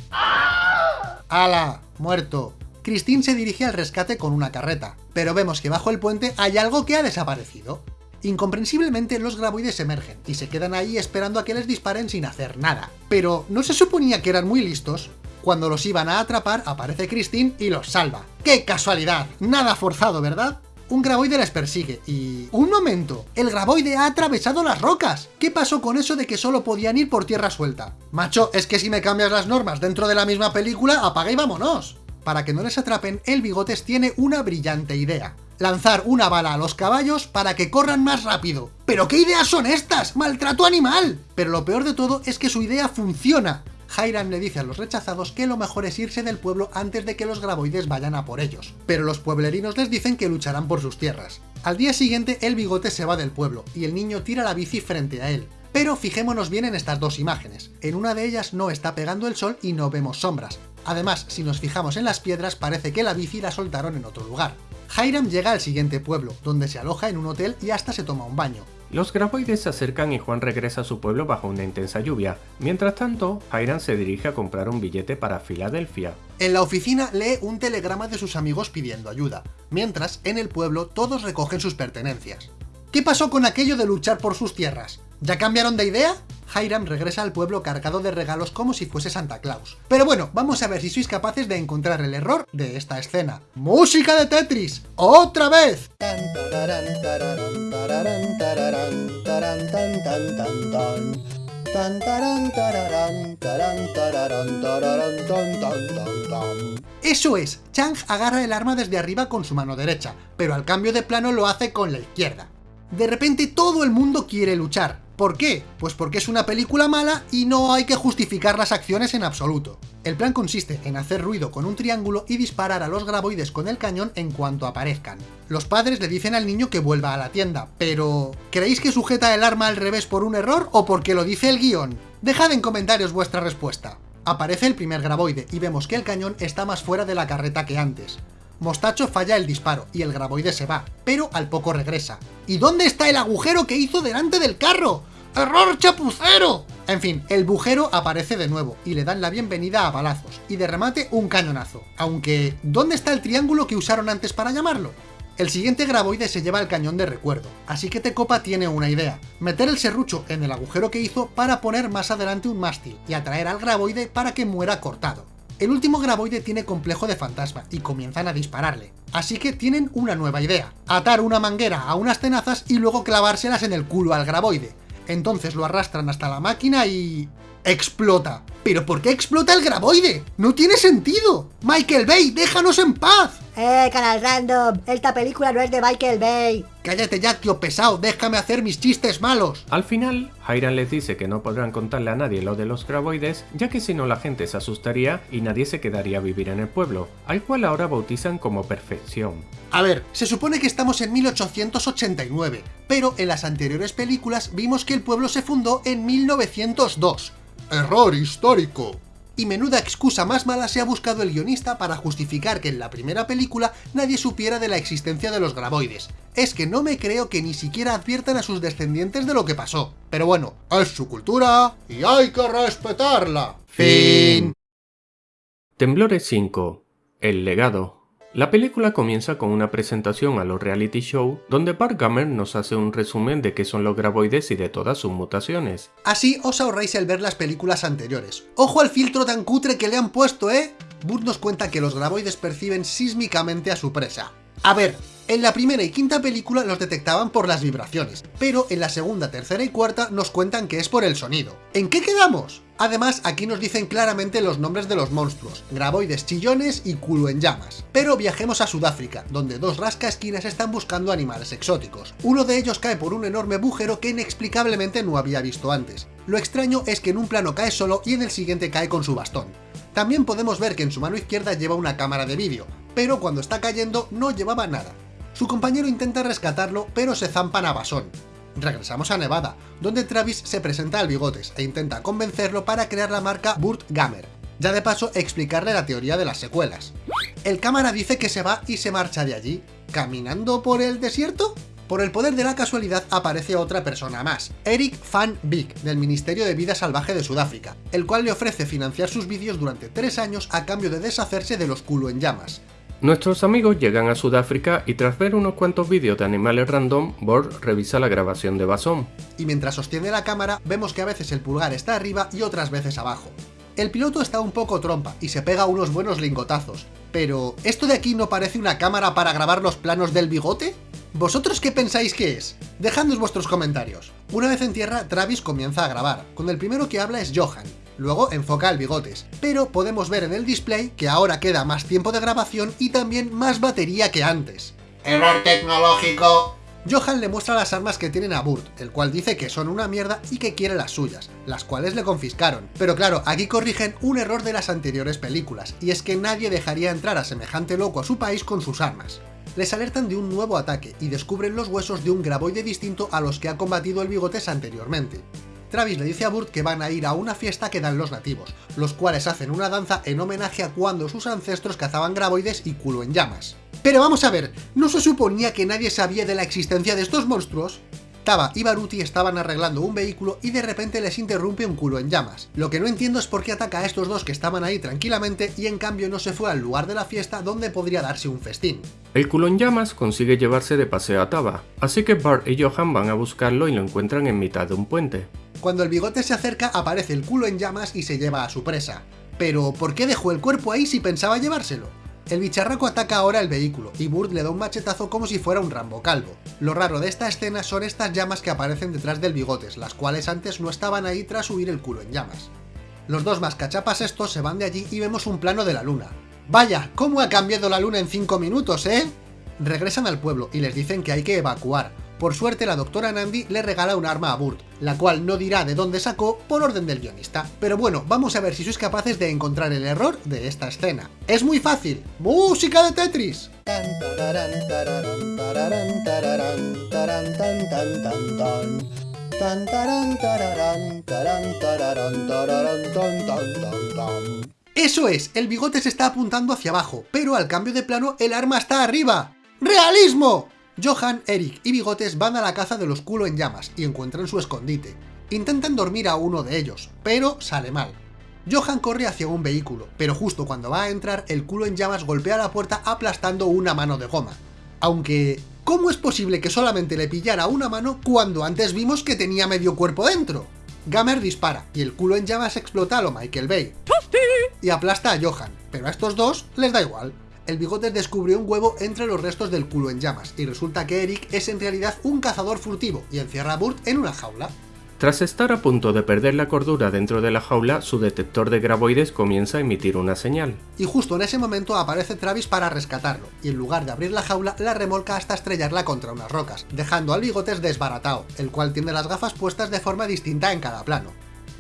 ¡Hala! Muerto. Christine se dirige al rescate con una carreta, pero vemos que bajo el puente hay algo que ha desaparecido. Incomprensiblemente los graboides emergen y se quedan ahí esperando a que les disparen sin hacer nada. Pero ¿no se suponía que eran muy listos? Cuando los iban a atrapar aparece Christine y los salva. ¡Qué casualidad! Nada forzado, ¿verdad? Un graboide les persigue y... ¡Un momento! ¡El graboide ha atravesado las rocas! ¿Qué pasó con eso de que solo podían ir por tierra suelta? Macho, es que si me cambias las normas dentro de la misma película, apaga y vámonos para que no les atrapen, el Bigotes tiene una brillante idea. Lanzar una bala a los caballos para que corran más rápido. ¿Pero qué ideas son estas? ¡Maltrato animal! Pero lo peor de todo es que su idea funciona. Hiram le dice a los rechazados que lo mejor es irse del pueblo antes de que los graboides vayan a por ellos, pero los pueblerinos les dicen que lucharán por sus tierras. Al día siguiente el bigote se va del pueblo, y el niño tira la bici frente a él. Pero fijémonos bien en estas dos imágenes. En una de ellas no está pegando el sol y no vemos sombras, Además, si nos fijamos en las piedras, parece que la bici la soltaron en otro lugar. Hiram llega al siguiente pueblo, donde se aloja en un hotel y hasta se toma un baño. Los graboides se acercan y Juan regresa a su pueblo bajo una intensa lluvia. Mientras tanto, Hiram se dirige a comprar un billete para Filadelfia. En la oficina lee un telegrama de sus amigos pidiendo ayuda, mientras en el pueblo todos recogen sus pertenencias. ¿Qué pasó con aquello de luchar por sus tierras? ¿Ya cambiaron de idea? Hiram regresa al pueblo cargado de regalos como si fuese Santa Claus. Pero bueno, vamos a ver si sois capaces de encontrar el error de esta escena. ¡Música de Tetris! ¡Otra vez! Eso es, Chang agarra el arma desde arriba con su mano derecha, pero al cambio de plano lo hace con la izquierda. De repente todo el mundo quiere luchar, ¿Por qué? Pues porque es una película mala y no hay que justificar las acciones en absoluto. El plan consiste en hacer ruido con un triángulo y disparar a los graboides con el cañón en cuanto aparezcan. Los padres le dicen al niño que vuelva a la tienda, pero... ¿creéis que sujeta el arma al revés por un error o porque lo dice el guion? Dejad en comentarios vuestra respuesta. Aparece el primer graboide y vemos que el cañón está más fuera de la carreta que antes. Mostacho falla el disparo y el graboide se va, pero al poco regresa. ¿Y dónde está el agujero que hizo delante del carro? ¡Error chapucero! En fin, el bujero aparece de nuevo y le dan la bienvenida a balazos, y de remate un cañonazo. Aunque, ¿dónde está el triángulo que usaron antes para llamarlo? El siguiente graboide se lleva el cañón de recuerdo, así que Tecopa tiene una idea, meter el serrucho en el agujero que hizo para poner más adelante un mástil y atraer al graboide para que muera cortado. El último graboide tiene complejo de fantasma y comienzan a dispararle. Así que tienen una nueva idea, atar una manguera a unas tenazas y luego clavárselas en el culo al graboide. Entonces lo arrastran hasta la máquina y... ¡Explota! ¿Pero por qué explota el graboide? ¡No tiene sentido! ¡Michael Bay, déjanos en paz! Eh, canal random, esta película no es de Michael Bay. Cállate ya, tío pesado, déjame hacer mis chistes malos. Al final, Hiram les dice que no podrán contarle a nadie lo de los graboides, ya que si no la gente se asustaría y nadie se quedaría a vivir en el pueblo, al cual ahora bautizan como Perfección. A ver, se supone que estamos en 1889, pero en las anteriores películas vimos que el pueblo se fundó en 1902. Error histórico. Y menuda excusa más mala se ha buscado el guionista para justificar que en la primera película nadie supiera de la existencia de los graboides. Es que no me creo que ni siquiera adviertan a sus descendientes de lo que pasó. Pero bueno, es su cultura y hay que respetarla. Fin. Temblores 5. El legado. La película comienza con una presentación a los reality show donde Bart Gummer nos hace un resumen de qué son los graboides y de todas sus mutaciones. Así os ahorráis el ver las películas anteriores. ¡Ojo al filtro tan cutre que le han puesto, eh! Burt nos cuenta que los graboides perciben sísmicamente a su presa. A ver, en la primera y quinta película los detectaban por las vibraciones, pero en la segunda, tercera y cuarta nos cuentan que es por el sonido. ¿En qué quedamos? Además, aquí nos dicen claramente los nombres de los monstruos, graboides chillones y culo en llamas. Pero viajemos a Sudáfrica, donde dos rascaesquinas están buscando animales exóticos. Uno de ellos cae por un enorme bujero que inexplicablemente no había visto antes. Lo extraño es que en un plano cae solo y en el siguiente cae con su bastón. También podemos ver que en su mano izquierda lleva una cámara de vídeo, pero cuando está cayendo no llevaba nada. Su compañero intenta rescatarlo, pero se zampan a basón. Regresamos a Nevada, donde Travis se presenta al Bigotes e intenta convencerlo para crear la marca Burt Gamer. Ya de paso, explicarle la teoría de las secuelas. El cámara dice que se va y se marcha de allí. ¿Caminando por el desierto? Por el poder de la casualidad aparece otra persona más, Eric Van Beek, del Ministerio de Vida Salvaje de Sudáfrica, el cual le ofrece financiar sus vídeos durante tres años a cambio de deshacerse de los culo en llamas. Nuestros amigos llegan a Sudáfrica y tras ver unos cuantos vídeos de animales random, Bord revisa la grabación de Basón. Y mientras sostiene la cámara, vemos que a veces el pulgar está arriba y otras veces abajo. El piloto está un poco trompa y se pega unos buenos lingotazos. Pero, ¿esto de aquí no parece una cámara para grabar los planos del bigote? ¿Vosotros qué pensáis que es? Dejadnos vuestros comentarios. Una vez en tierra, Travis comienza a grabar. Con el primero que habla es Johan, Luego enfoca el bigotes, pero podemos ver en el display que ahora queda más tiempo de grabación y también más batería que antes. Error tecnológico. Johan le muestra las armas que tienen a Burt, el cual dice que son una mierda y que quiere las suyas, las cuales le confiscaron. Pero claro, aquí corrigen un error de las anteriores películas, y es que nadie dejaría entrar a semejante loco a su país con sus armas. Les alertan de un nuevo ataque y descubren los huesos de un graboide distinto a los que ha combatido el bigotes anteriormente. Travis le dice a Burt que van a ir a una fiesta que dan los nativos, los cuales hacen una danza en homenaje a cuando sus ancestros cazaban graboides y culo en llamas. Pero vamos a ver, ¿no se suponía que nadie sabía de la existencia de estos monstruos? Taba y Baruti estaban arreglando un vehículo y de repente les interrumpe un culo en llamas. Lo que no entiendo es por qué ataca a estos dos que estaban ahí tranquilamente y en cambio no se fue al lugar de la fiesta donde podría darse un festín. El culo en llamas consigue llevarse de paseo a Taba, así que Bart y Johan van a buscarlo y lo encuentran en mitad de un puente. Cuando el bigote se acerca aparece el culo en llamas y se lleva a su presa. Pero, ¿por qué dejó el cuerpo ahí si pensaba llevárselo? El bicharraco ataca ahora el vehículo, y Burt le da un machetazo como si fuera un Rambo calvo. Lo raro de esta escena son estas llamas que aparecen detrás del bigotes, las cuales antes no estaban ahí tras huir el culo en llamas. Los dos más cachapas estos se van de allí y vemos un plano de la luna. ¡Vaya! ¿Cómo ha cambiado la luna en 5 minutos, eh? Regresan al pueblo y les dicen que hay que evacuar, por suerte la doctora Nandi le regala un arma a Burt, la cual no dirá de dónde sacó por orden del guionista. Pero bueno, vamos a ver si sois capaces de encontrar el error de esta escena. Es muy fácil. ¡Música de Tetris! Eso es, el bigote se está apuntando hacia abajo, pero al cambio de plano el arma está arriba. ¡Realismo! Johan, Eric y Bigotes van a la caza de los culo en llamas y encuentran su escondite. Intentan dormir a uno de ellos, pero sale mal. Johan corre hacia un vehículo, pero justo cuando va a entrar, el culo en llamas golpea la puerta aplastando una mano de goma. Aunque, ¿cómo es posible que solamente le pillara una mano cuando antes vimos que tenía medio cuerpo dentro? Gamer dispara, y el culo en llamas explota a lo Michael Bay. Y aplasta a Johan, pero a estos dos les da igual. El bigotes descubrió un huevo entre los restos del culo en llamas, y resulta que Eric es en realidad un cazador furtivo, y encierra a Burt en una jaula. Tras estar a punto de perder la cordura dentro de la jaula, su detector de graboides comienza a emitir una señal. Y justo en ese momento aparece Travis para rescatarlo, y en lugar de abrir la jaula, la remolca hasta estrellarla contra unas rocas, dejando al bigotes desbaratado, el cual tiene las gafas puestas de forma distinta en cada plano.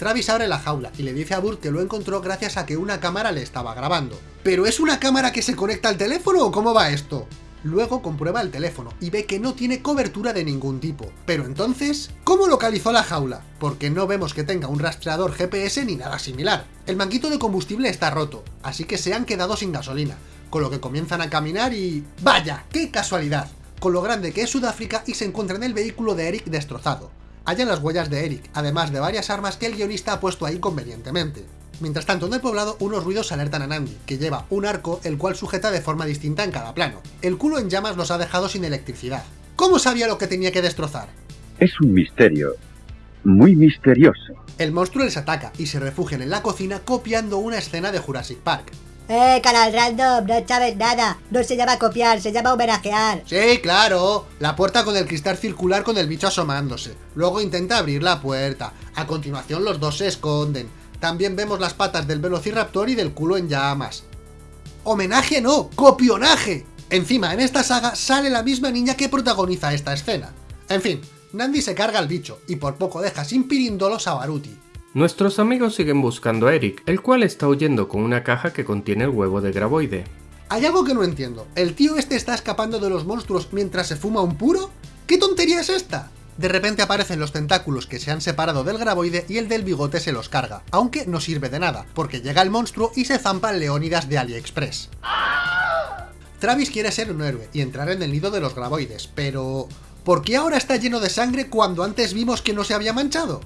Travis abre la jaula y le dice a Burt que lo encontró gracias a que una cámara le estaba grabando. ¿Pero es una cámara que se conecta al teléfono o cómo va esto? Luego comprueba el teléfono y ve que no tiene cobertura de ningún tipo. Pero entonces, ¿cómo localizó la jaula? Porque no vemos que tenga un rastreador GPS ni nada similar. El manguito de combustible está roto, así que se han quedado sin gasolina, con lo que comienzan a caminar y... ¡Vaya! ¡Qué casualidad! Con lo grande que es Sudáfrica y se encuentra en el vehículo de Eric destrozado. Hallan las huellas de Eric, además de varias armas que el guionista ha puesto ahí convenientemente. Mientras tanto, en el poblado, unos ruidos alertan a Nandi, que lleva un arco el cual sujeta de forma distinta en cada plano. El culo en llamas los ha dejado sin electricidad. ¿Cómo sabía lo que tenía que destrozar? Es un misterio. Muy misterioso. El monstruo les ataca y se refugian en la cocina copiando una escena de Jurassic Park. Eh, canal random, no sabes nada. No se llama copiar, se llama homenajear. Sí, claro. La puerta con el cristal circular con el bicho asomándose. Luego intenta abrir la puerta. A continuación los dos se esconden. También vemos las patas del velociraptor y del culo en llamas. ¡Homenaje no! ¡Copionaje! Encima, en esta saga sale la misma niña que protagoniza esta escena. En fin, Nandi se carga al bicho, y por poco deja sin pirindolos a Baruti. Nuestros amigos siguen buscando a Eric, el cual está huyendo con una caja que contiene el huevo de graboide. Hay algo que no entiendo. ¿El tío este está escapando de los monstruos mientras se fuma un puro? ¿Qué tontería es esta? De repente aparecen los tentáculos que se han separado del graboide y el del bigote se los carga, aunque no sirve de nada, porque llega el monstruo y se zampa el Leónidas de AliExpress. Travis quiere ser un héroe y entrar en el nido de los graboides, pero... ¿Por qué ahora está lleno de sangre cuando antes vimos que no se había manchado?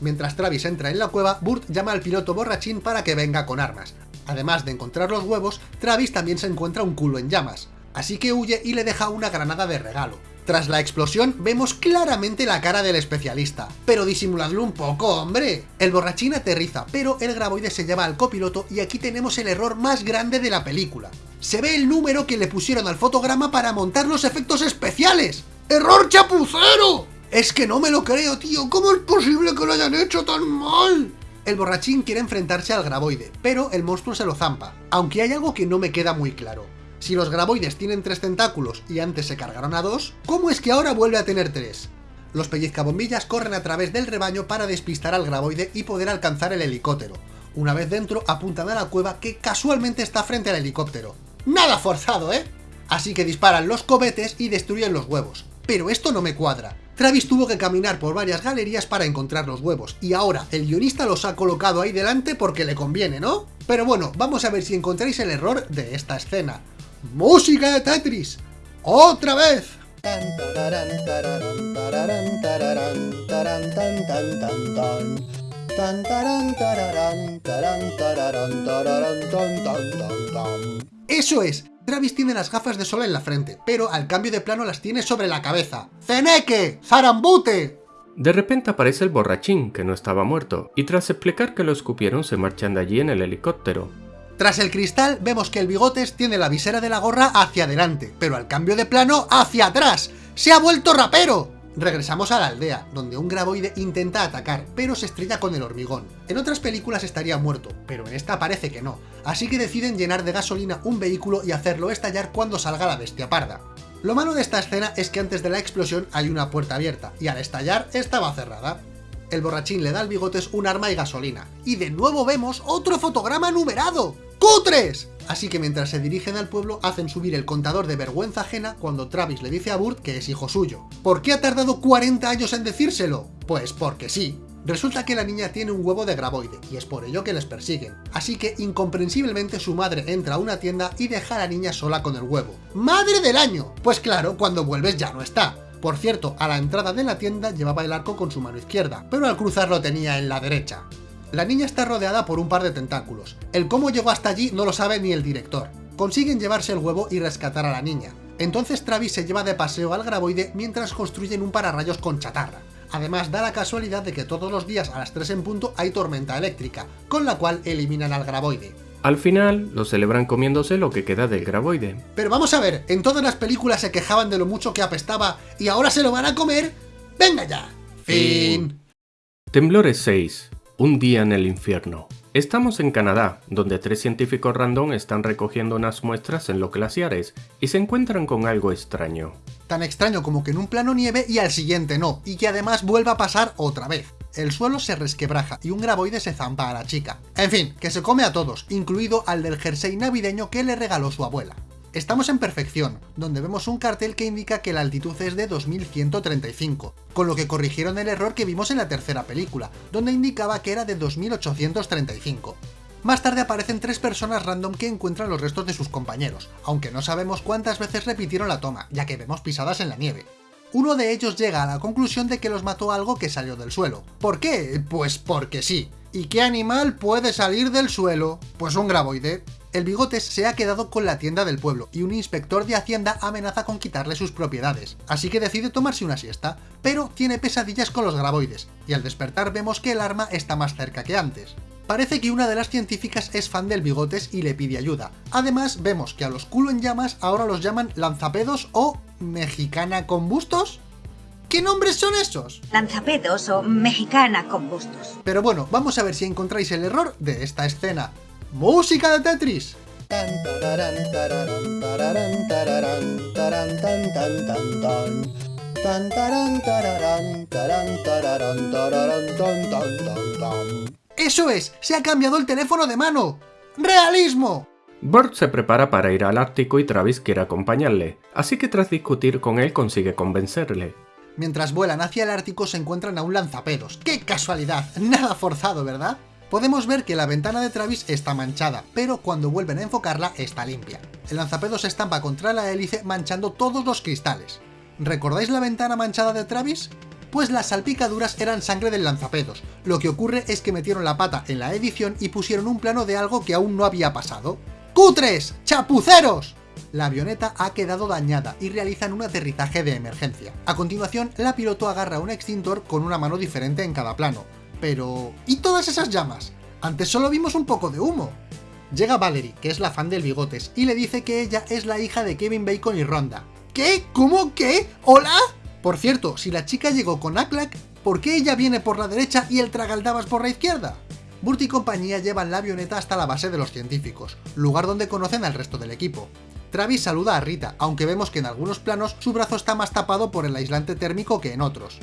Mientras Travis entra en la cueva, Burt llama al piloto borrachín para que venga con armas. Además de encontrar los huevos, Travis también se encuentra un culo en llamas, así que huye y le deja una granada de regalo. Tras la explosión, vemos claramente la cara del especialista. Pero disimuladlo un poco, hombre. El borrachín aterriza, pero el graboide se lleva al copiloto y aquí tenemos el error más grande de la película. Se ve el número que le pusieron al fotograma para montar los efectos especiales. ¡Error chapucero! Es que no me lo creo, tío. ¿Cómo es posible que lo hayan hecho tan mal? El borrachín quiere enfrentarse al graboide, pero el monstruo se lo zampa. Aunque hay algo que no me queda muy claro. Si los graboides tienen tres tentáculos y antes se cargaron a dos, ¿cómo es que ahora vuelve a tener tres? Los pellizcabombillas corren a través del rebaño para despistar al graboide y poder alcanzar el helicóptero. Una vez dentro, apuntan a la cueva que casualmente está frente al helicóptero. ¡Nada forzado, eh! Así que disparan los cobetes y destruyen los huevos. Pero esto no me cuadra. Travis tuvo que caminar por varias galerías para encontrar los huevos, y ahora el guionista los ha colocado ahí delante porque le conviene, ¿no? Pero bueno, vamos a ver si encontráis el error de esta escena. ¡Música de Tetris! ¡Otra vez! ¡Eso es! Travis tiene las gafas de sol en la frente, pero al cambio de plano las tiene sobre la cabeza. ¡Ceneque! ¡Zarambute! De repente aparece el borrachín, que no estaba muerto, y tras explicar que lo escupieron se marchan de allí en el helicóptero. Tras el cristal vemos que el bigotes tiene la visera de la gorra hacia adelante, pero al cambio de plano hacia atrás. ¡Se ha vuelto rapero! Regresamos a la aldea, donde un graboide intenta atacar, pero se estrella con el hormigón. En otras películas estaría muerto, pero en esta parece que no, así que deciden llenar de gasolina un vehículo y hacerlo estallar cuando salga la bestia parda. Lo malo de esta escena es que antes de la explosión hay una puerta abierta, y al estallar estaba cerrada. El borrachín le da al bigotes un arma y gasolina, y de nuevo vemos otro fotograma numerado. ¡Cutres! Así que mientras se dirigen al pueblo, hacen subir el contador de vergüenza ajena cuando Travis le dice a Burt que es hijo suyo. ¿Por qué ha tardado 40 años en decírselo? Pues porque sí. Resulta que la niña tiene un huevo de graboide, y es por ello que les persiguen. Así que, incomprensiblemente, su madre entra a una tienda y deja a la niña sola con el huevo. ¡Madre del año! Pues claro, cuando vuelves ya no está. Por cierto, a la entrada de la tienda llevaba el arco con su mano izquierda, pero al cruzar lo tenía en la derecha. La niña está rodeada por un par de tentáculos. El cómo llegó hasta allí no lo sabe ni el director. Consiguen llevarse el huevo y rescatar a la niña. Entonces Travis se lleva de paseo al graboide mientras construyen un pararrayos con chatarra. Además, da la casualidad de que todos los días a las 3 en punto hay tormenta eléctrica, con la cual eliminan al graboide. Al final, lo celebran comiéndose lo que queda del graboide. Pero vamos a ver, en todas las películas se quejaban de lo mucho que apestaba y ahora se lo van a comer. ¡Venga ya! Fin. Temblores 6. Un día en el infierno. Estamos en Canadá, donde tres científicos random están recogiendo unas muestras en los glaciares y se encuentran con algo extraño. Tan extraño como que en un plano nieve y al siguiente no, y que además vuelva a pasar otra vez. El suelo se resquebraja y un graboide se zampa a la chica. En fin, que se come a todos, incluido al del jersey navideño que le regaló su abuela. Estamos en Perfección, donde vemos un cartel que indica que la altitud es de 2135, con lo que corrigieron el error que vimos en la tercera película, donde indicaba que era de 2835. Más tarde aparecen tres personas random que encuentran los restos de sus compañeros, aunque no sabemos cuántas veces repitieron la toma, ya que vemos pisadas en la nieve. Uno de ellos llega a la conclusión de que los mató algo que salió del suelo. ¿Por qué? Pues porque sí. ¿Y qué animal puede salir del suelo? Pues un graboide. El Bigotes se ha quedado con la tienda del pueblo y un inspector de Hacienda amenaza con quitarle sus propiedades, así que decide tomarse una siesta, pero tiene pesadillas con los graboides, y al despertar vemos que el arma está más cerca que antes. Parece que una de las científicas es fan del Bigotes y le pide ayuda. Además, vemos que a los culo en llamas ahora los llaman lanzapedos o mexicana con bustos. ¿Qué nombres son esos? Lanzapedos o mexicana con bustos. Pero bueno, vamos a ver si encontráis el error de esta escena. ¡Música de Tetris! ¡Eso es! ¡Se ha cambiado el teléfono de mano! ¡Realismo! Burt se prepara para ir al Ártico y Travis quiere acompañarle, así que tras discutir con él consigue convencerle. Mientras vuelan hacia el Ártico se encuentran a un lanzapedos. ¡Qué casualidad! Nada forzado, ¿verdad? Podemos ver que la ventana de Travis está manchada, pero cuando vuelven a enfocarla está limpia. El lanzapedos se estampa contra la hélice manchando todos los cristales. ¿Recordáis la ventana manchada de Travis? Pues las salpicaduras eran sangre del lanzapedos. Lo que ocurre es que metieron la pata en la edición y pusieron un plano de algo que aún no había pasado. ¡Cutres! ¡Chapuceros! La avioneta ha quedado dañada y realizan un aterrizaje de emergencia. A continuación, la piloto agarra un extintor con una mano diferente en cada plano. Pero... ¿y todas esas llamas? Antes solo vimos un poco de humo. Llega Valerie, que es la fan del Bigotes, y le dice que ella es la hija de Kevin Bacon y Ronda. ¿Qué? ¿Cómo? ¿Qué? ¿Hola? Por cierto, si la chica llegó con Aklak, ¿por qué ella viene por la derecha y el Tragaldabas por la izquierda? Burt y compañía llevan la avioneta hasta la base de los científicos, lugar donde conocen al resto del equipo. Travis saluda a Rita, aunque vemos que en algunos planos su brazo está más tapado por el aislante térmico que en otros.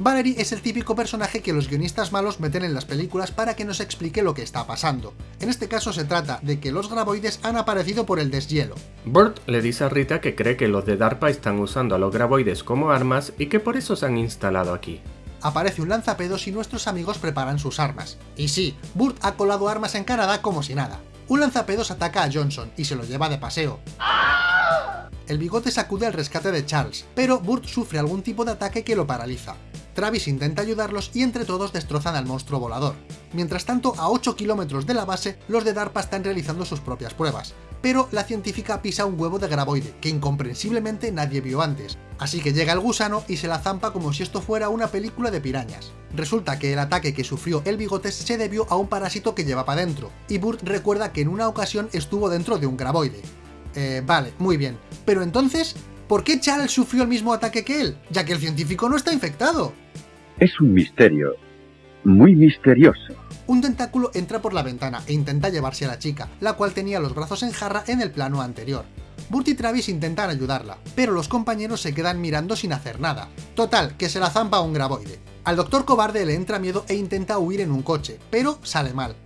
Valerie es el típico personaje que los guionistas malos meten en las películas para que nos explique lo que está pasando. En este caso se trata de que los graboides han aparecido por el deshielo. Burt le dice a Rita que cree que los de DARPA están usando a los graboides como armas y que por eso se han instalado aquí. Aparece un lanzapedos y nuestros amigos preparan sus armas. Y sí, Burt ha colado armas en Canadá como si nada. Un lanzapedos ataca a Johnson y se lo lleva de paseo. El bigote sacude al rescate de Charles, pero Burt sufre algún tipo de ataque que lo paraliza. Travis intenta ayudarlos y entre todos destrozan al monstruo volador. Mientras tanto, a 8 kilómetros de la base, los de DARPA están realizando sus propias pruebas, pero la científica pisa un huevo de graboide, que incomprensiblemente nadie vio antes, así que llega el gusano y se la zampa como si esto fuera una película de pirañas. Resulta que el ataque que sufrió el bigotes se debió a un parásito que llevaba dentro, y Burt recuerda que en una ocasión estuvo dentro de un graboide. Eh, vale, muy bien, pero entonces, ¿por qué Charles sufrió el mismo ataque que él? Ya que el científico no está infectado. Es un misterio. Muy misterioso. Un tentáculo entra por la ventana e intenta llevarse a la chica, la cual tenía los brazos en jarra en el plano anterior. Burt y Travis intentan ayudarla, pero los compañeros se quedan mirando sin hacer nada. Total, que se la zampa un graboide. Al doctor cobarde le entra miedo e intenta huir en un coche, pero sale mal.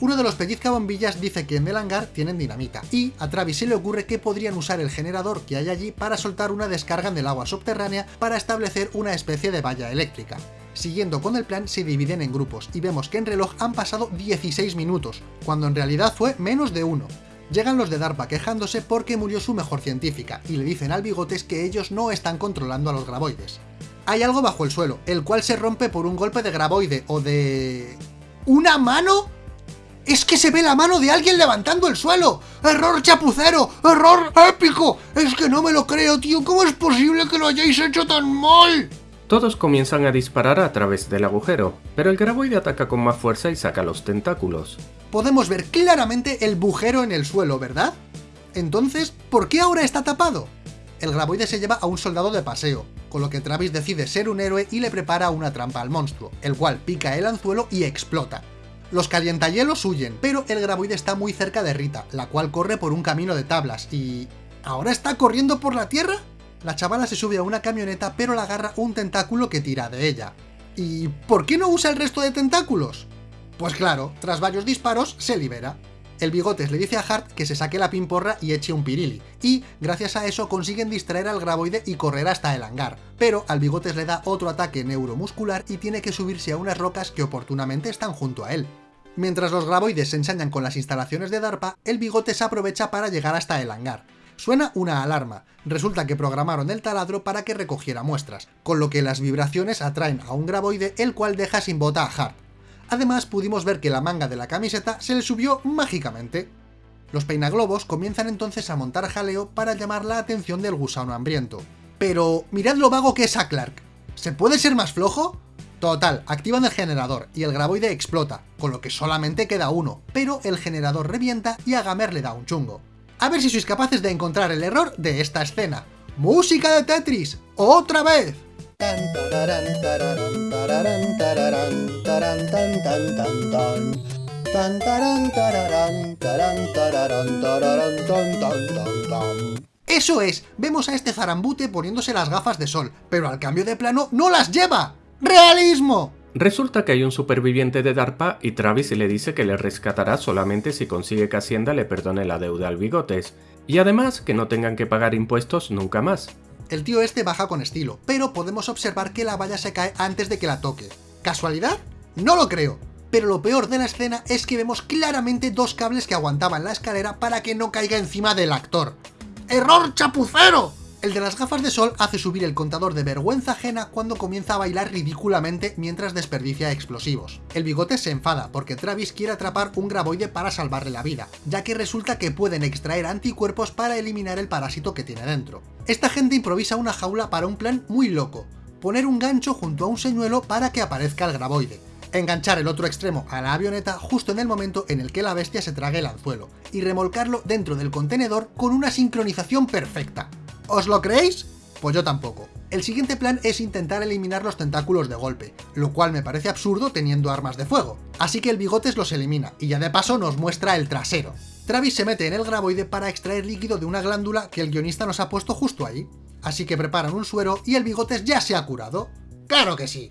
Uno de los pellizcabombillas dice que en el hangar tienen dinamita, y a Travis se le ocurre que podrían usar el generador que hay allí para soltar una descarga en el agua subterránea para establecer una especie de valla eléctrica. Siguiendo con el plan, se dividen en grupos, y vemos que en reloj han pasado 16 minutos, cuando en realidad fue menos de uno. Llegan los de DARPA quejándose porque murió su mejor científica, y le dicen al Bigotes que ellos no están controlando a los graboides. Hay algo bajo el suelo, el cual se rompe por un golpe de graboide, o de... ¿Una mano? ¡Es que se ve la mano de alguien levantando el suelo! ¡Error chapucero! ¡Error épico! ¡Es que no me lo creo, tío! ¿Cómo es posible que lo hayáis hecho tan mal? Todos comienzan a disparar a través del agujero, pero el graboide ataca con más fuerza y saca los tentáculos. Podemos ver claramente el bujero en el suelo, ¿verdad? Entonces, ¿por qué ahora está tapado? El graboide se lleva a un soldado de paseo, con lo que Travis decide ser un héroe y le prepara una trampa al monstruo, el cual pica el anzuelo y explota. Los calientahielos huyen, pero el graboide está muy cerca de Rita, la cual corre por un camino de tablas y... ¿Ahora está corriendo por la tierra? La chavala se sube a una camioneta pero la agarra un tentáculo que tira de ella. ¿Y por qué no usa el resto de tentáculos? Pues claro, tras varios disparos se libera. El Bigotes le dice a Hart que se saque la pimporra y eche un pirili, y gracias a eso consiguen distraer al graboide y correr hasta el hangar, pero al Bigotes le da otro ataque neuromuscular y tiene que subirse a unas rocas que oportunamente están junto a él. Mientras los graboides se ensañan con las instalaciones de DARPA, el Bigotes aprovecha para llegar hasta el hangar. Suena una alarma, resulta que programaron el taladro para que recogiera muestras, con lo que las vibraciones atraen a un graboide el cual deja sin bota a Hart. Además pudimos ver que la manga de la camiseta se le subió mágicamente. Los peinaglobos comienzan entonces a montar jaleo para llamar la atención del gusano hambriento. Pero mirad lo vago que es a Clark. ¿Se puede ser más flojo? Total, activan el generador y el graboide explota, con lo que solamente queda uno, pero el generador revienta y a Gamer le da un chungo. A ver si sois capaces de encontrar el error de esta escena. ¡Música de Tetris! ¡Otra vez! Eso es, vemos a este zarambute poniéndose las gafas de sol, pero al cambio de plano ¡no las lleva! ¡Realismo! Resulta que hay un superviviente de DARPA y Travis le dice que le rescatará solamente si consigue que Hacienda le perdone la deuda al Bigotes, y además que no tengan que pagar impuestos nunca más. El tío este baja con estilo, pero podemos observar que la valla se cae antes de que la toque. ¿Casualidad? No lo creo. Pero lo peor de la escena es que vemos claramente dos cables que aguantaban la escalera para que no caiga encima del actor. ¡Error chapucero! El de las gafas de sol hace subir el contador de vergüenza ajena cuando comienza a bailar ridículamente mientras desperdicia explosivos. El bigote se enfada porque Travis quiere atrapar un graboide para salvarle la vida, ya que resulta que pueden extraer anticuerpos para eliminar el parásito que tiene dentro. Esta gente improvisa una jaula para un plan muy loco, poner un gancho junto a un señuelo para que aparezca el graboide, enganchar el otro extremo a la avioneta justo en el momento en el que la bestia se trague el anzuelo, y remolcarlo dentro del contenedor con una sincronización perfecta. ¿Os lo creéis? Pues yo tampoco. El siguiente plan es intentar eliminar los tentáculos de golpe, lo cual me parece absurdo teniendo armas de fuego. Así que el bigotes los elimina, y ya de paso nos muestra el trasero. Travis se mete en el graboide para extraer líquido de una glándula que el guionista nos ha puesto justo ahí. Así que preparan un suero y el bigotes ya se ha curado. ¡Claro que sí!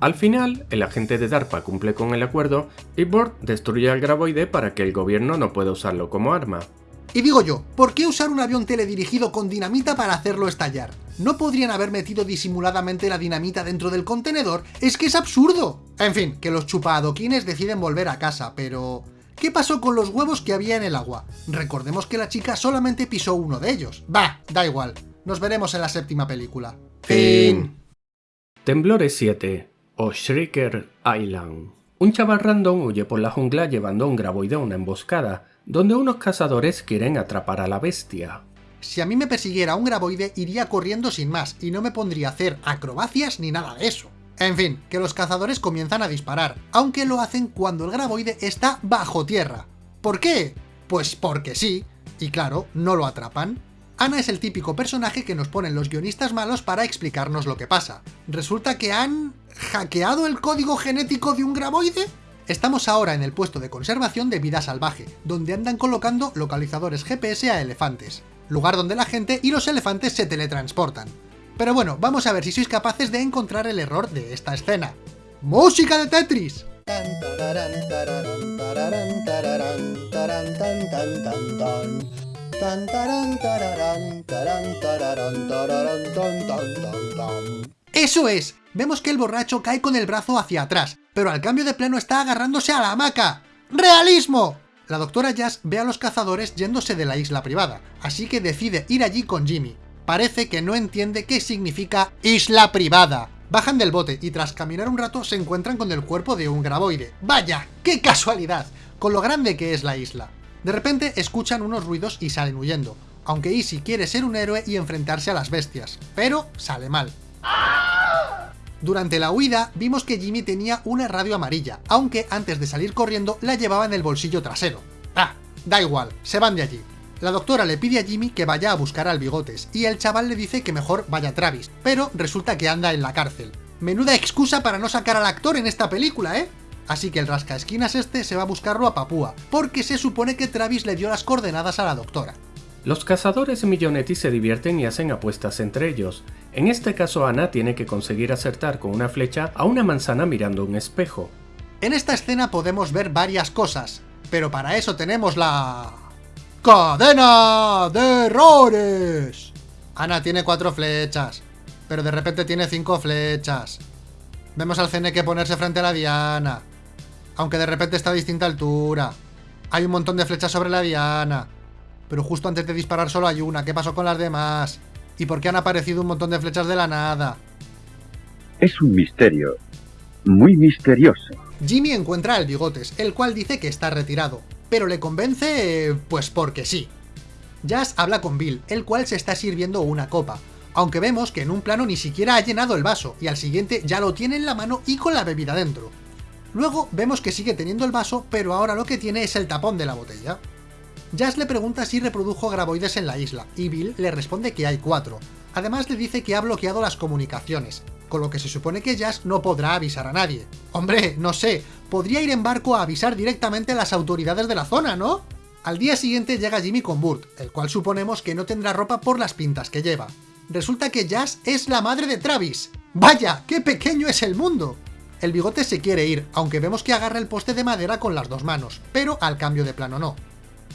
Al final, el agente de DARPA cumple con el acuerdo y Bort destruye al graboide para que el gobierno no pueda usarlo como arma. Y digo yo, ¿por qué usar un avión teledirigido con dinamita para hacerlo estallar? ¿No podrían haber metido disimuladamente la dinamita dentro del contenedor? ¡Es que es absurdo! En fin, que los chupadoquines deciden volver a casa, pero... ¿Qué pasó con los huevos que había en el agua? Recordemos que la chica solamente pisó uno de ellos. Bah, da igual. Nos veremos en la séptima película. Fin. Temblores 7 o Shrieker Island. Un chaval random huye por la jungla llevando un graboide a una emboscada, donde unos cazadores quieren atrapar a la bestia. Si a mí me persiguiera un graboide, iría corriendo sin más, y no me pondría a hacer acrobacias ni nada de eso. En fin, que los cazadores comienzan a disparar, aunque lo hacen cuando el graboide está bajo tierra. ¿Por qué? Pues porque sí, y claro, no lo atrapan. Ana es el típico personaje que nos ponen los guionistas malos para explicarnos lo que pasa. Resulta que han... ¿hackeado el código genético de un graboide? Estamos ahora en el puesto de conservación de vida salvaje, donde andan colocando localizadores GPS a elefantes, lugar donde la gente y los elefantes se teletransportan. Pero bueno, vamos a ver si sois capaces de encontrar el error de esta escena. ¡Música de Tetris! ¡Eso es! Vemos que el borracho cae con el brazo hacia atrás, pero al cambio de plano está agarrándose a la hamaca. ¡Realismo! La doctora Jazz ve a los cazadores yéndose de la isla privada, así que decide ir allí con Jimmy. Parece que no entiende qué significa isla privada. Bajan del bote y tras caminar un rato se encuentran con el cuerpo de un graboide. ¡Vaya! ¡Qué casualidad! Con lo grande que es la isla. De repente escuchan unos ruidos y salen huyendo, aunque Easy quiere ser un héroe y enfrentarse a las bestias, pero sale mal. Durante la huida vimos que Jimmy tenía una radio amarilla, aunque antes de salir corriendo la llevaba en el bolsillo trasero. Ah, da igual, se van de allí. La doctora le pide a Jimmy que vaya a buscar al Bigotes, y el chaval le dice que mejor vaya Travis, pero resulta que anda en la cárcel. Menuda excusa para no sacar al actor en esta película, ¿eh? Así que el rascaesquinas este se va a buscarlo a Papúa, porque se supone que Travis le dio las coordenadas a la doctora. Los cazadores Millonetti se divierten y hacen apuestas entre ellos. En este caso Ana tiene que conseguir acertar con una flecha a una manzana mirando un espejo. En esta escena podemos ver varias cosas, pero para eso tenemos la... ¡Cadena de errores! Ana tiene cuatro flechas, pero de repente tiene cinco flechas. Vemos al que ponerse frente a la diana, aunque de repente está a distinta altura. Hay un montón de flechas sobre la diana, pero justo antes de disparar solo hay una. ¿Qué pasó con las demás? ¿Y por qué han aparecido un montón de flechas de la nada? Es un misterio. Muy misterioso. Jimmy encuentra al Bigotes, el cual dice que está retirado, pero le convence... pues porque sí. Jazz habla con Bill, el cual se está sirviendo una copa, aunque vemos que en un plano ni siquiera ha llenado el vaso, y al siguiente ya lo tiene en la mano y con la bebida dentro. Luego vemos que sigue teniendo el vaso, pero ahora lo que tiene es el tapón de la botella. Jazz le pregunta si reprodujo graboides en la isla, y Bill le responde que hay cuatro. Además le dice que ha bloqueado las comunicaciones, con lo que se supone que Jazz no podrá avisar a nadie. Hombre, no sé, podría ir en barco a avisar directamente a las autoridades de la zona, ¿no? Al día siguiente llega Jimmy con Burt, el cual suponemos que no tendrá ropa por las pintas que lleva. Resulta que Jazz es la madre de Travis. ¡Vaya! ¡Qué pequeño es el mundo! El bigote se quiere ir, aunque vemos que agarra el poste de madera con las dos manos, pero al cambio de plano no.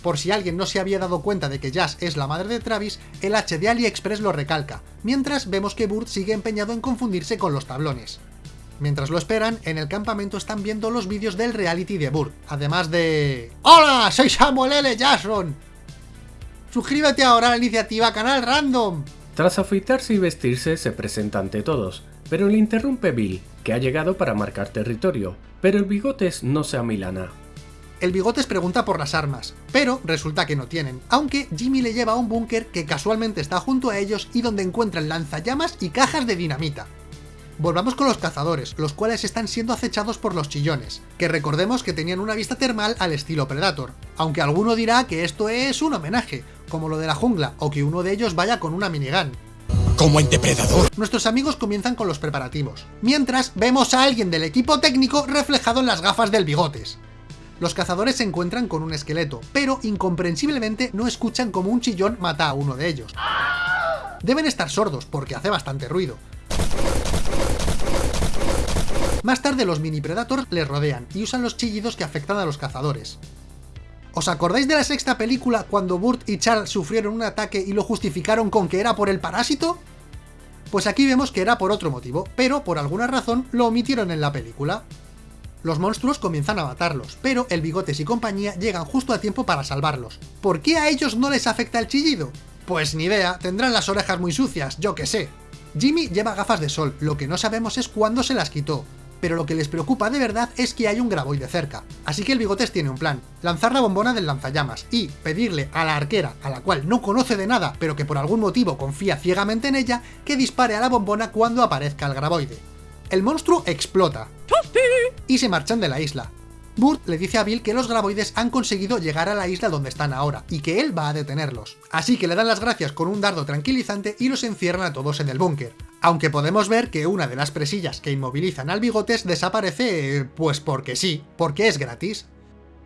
Por si alguien no se había dado cuenta de que Jazz es la madre de Travis, el H de AliExpress lo recalca, mientras vemos que Burt sigue empeñado en confundirse con los tablones. Mientras lo esperan, en el campamento están viendo los vídeos del reality de Burt, además de... ¡Hola! ¡Soy Samuel L. Jackson! ¡Suscríbete ahora a la iniciativa Canal Random! Tras afeitarse y vestirse, se presenta ante todos, pero le interrumpe Bill, que ha llegado para marcar territorio, pero el bigotes no se amilana. El Bigotes pregunta por las armas, pero resulta que no tienen, aunque Jimmy le lleva a un búnker que casualmente está junto a ellos y donde encuentran lanzallamas y cajas de dinamita. Volvamos con los cazadores, los cuales están siendo acechados por los chillones, que recordemos que tenían una vista termal al estilo Predator, aunque alguno dirá que esto es un homenaje, como lo de la jungla, o que uno de ellos vaya con una minigun. Como en Depredador. Nuestros amigos comienzan con los preparativos, mientras vemos a alguien del equipo técnico reflejado en las gafas del bigotes. Los cazadores se encuentran con un esqueleto, pero incomprensiblemente no escuchan como un chillón mata a uno de ellos. Deben estar sordos, porque hace bastante ruido. Más tarde los mini Predators les rodean y usan los chillidos que afectan a los cazadores. ¿Os acordáis de la sexta película cuando Burt y Charles sufrieron un ataque y lo justificaron con que era por el parásito? Pues aquí vemos que era por otro motivo, pero por alguna razón lo omitieron en la película. Los monstruos comienzan a matarlos, pero el Bigotes y compañía llegan justo a tiempo para salvarlos. ¿Por qué a ellos no les afecta el chillido? Pues ni idea, tendrán las orejas muy sucias, yo que sé. Jimmy lleva gafas de sol, lo que no sabemos es cuándo se las quitó, pero lo que les preocupa de verdad es que hay un graboide cerca. Así que el Bigotes tiene un plan, lanzar la bombona del lanzallamas y pedirle a la arquera, a la cual no conoce de nada, pero que por algún motivo confía ciegamente en ella, que dispare a la bombona cuando aparezca el graboide. El monstruo explota, y se marchan de la isla. Burt le dice a Bill que los graboides han conseguido llegar a la isla donde están ahora, y que él va a detenerlos. Así que le dan las gracias con un dardo tranquilizante y los encierran a todos en el búnker. Aunque podemos ver que una de las presillas que inmovilizan al bigotes desaparece... pues porque sí, porque es gratis.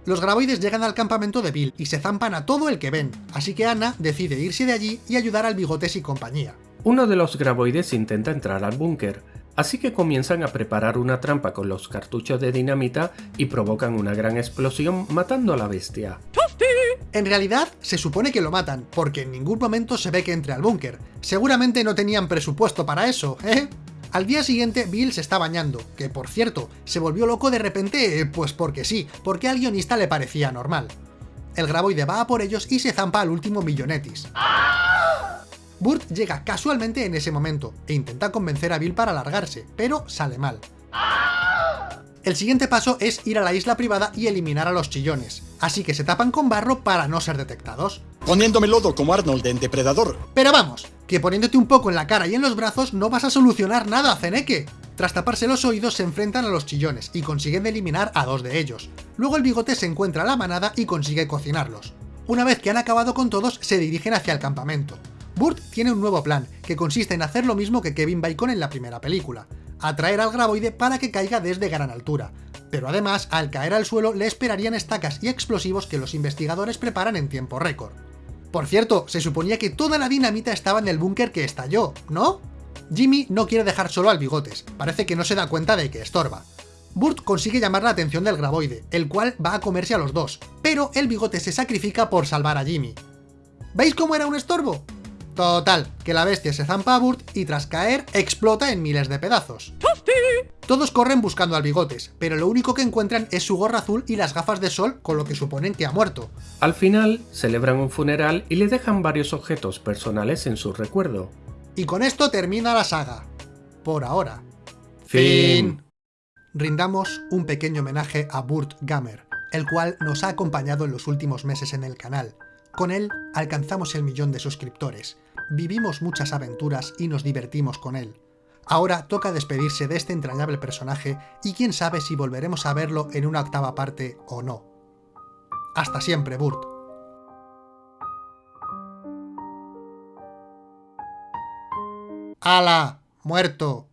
Los graboides llegan al campamento de Bill y se zampan a todo el que ven, así que Anna decide irse de allí y ayudar al bigotes y compañía. Uno de los graboides intenta entrar al búnker, Así que comienzan a preparar una trampa con los cartuchos de dinamita y provocan una gran explosión matando a la bestia. En realidad, se supone que lo matan, porque en ningún momento se ve que entre al búnker. Seguramente no tenían presupuesto para eso, ¿eh? Al día siguiente, Bill se está bañando, que por cierto, se volvió loco de repente, pues porque sí, porque al guionista le parecía normal. El graboide va a por ellos y se zampa al último millonetis. Burt llega casualmente en ese momento, e intenta convencer a Bill para largarse, pero sale mal. El siguiente paso es ir a la isla privada y eliminar a los chillones, así que se tapan con barro para no ser detectados. Poniéndome lodo como Arnold en Depredador. Pero vamos, que poniéndote un poco en la cara y en los brazos no vas a solucionar nada, Zeneque. Tras taparse los oídos se enfrentan a los chillones y consiguen eliminar a dos de ellos. Luego el bigote se encuentra a la manada y consigue cocinarlos. Una vez que han acabado con todos, se dirigen hacia el campamento. Burt tiene un nuevo plan, que consiste en hacer lo mismo que Kevin Bacon en la primera película, atraer al graboide para que caiga desde gran altura, pero además, al caer al suelo le esperarían estacas y explosivos que los investigadores preparan en tiempo récord. Por cierto, se suponía que toda la dinamita estaba en el búnker que estalló, ¿no? Jimmy no quiere dejar solo al Bigotes, parece que no se da cuenta de que estorba. Burt consigue llamar la atención del graboide, el cual va a comerse a los dos, pero el bigote se sacrifica por salvar a Jimmy. ¿Veis cómo era un estorbo? Total, que la bestia se zampa a Burt y tras caer explota en miles de pedazos. Todos corren buscando al bigotes, pero lo único que encuentran es su gorra azul y las gafas de sol con lo que suponen que ha muerto. Al final, celebran un funeral y le dejan varios objetos personales en su recuerdo. Y con esto termina la saga. Por ahora. Fin. Rindamos un pequeño homenaje a Burt Gamer, el cual nos ha acompañado en los últimos meses en el canal. Con él alcanzamos el millón de suscriptores, vivimos muchas aventuras y nos divertimos con él. Ahora toca despedirse de este entrañable personaje y quién sabe si volveremos a verlo en una octava parte o no. Hasta siempre, Burt. ¡Hala! ¡Muerto!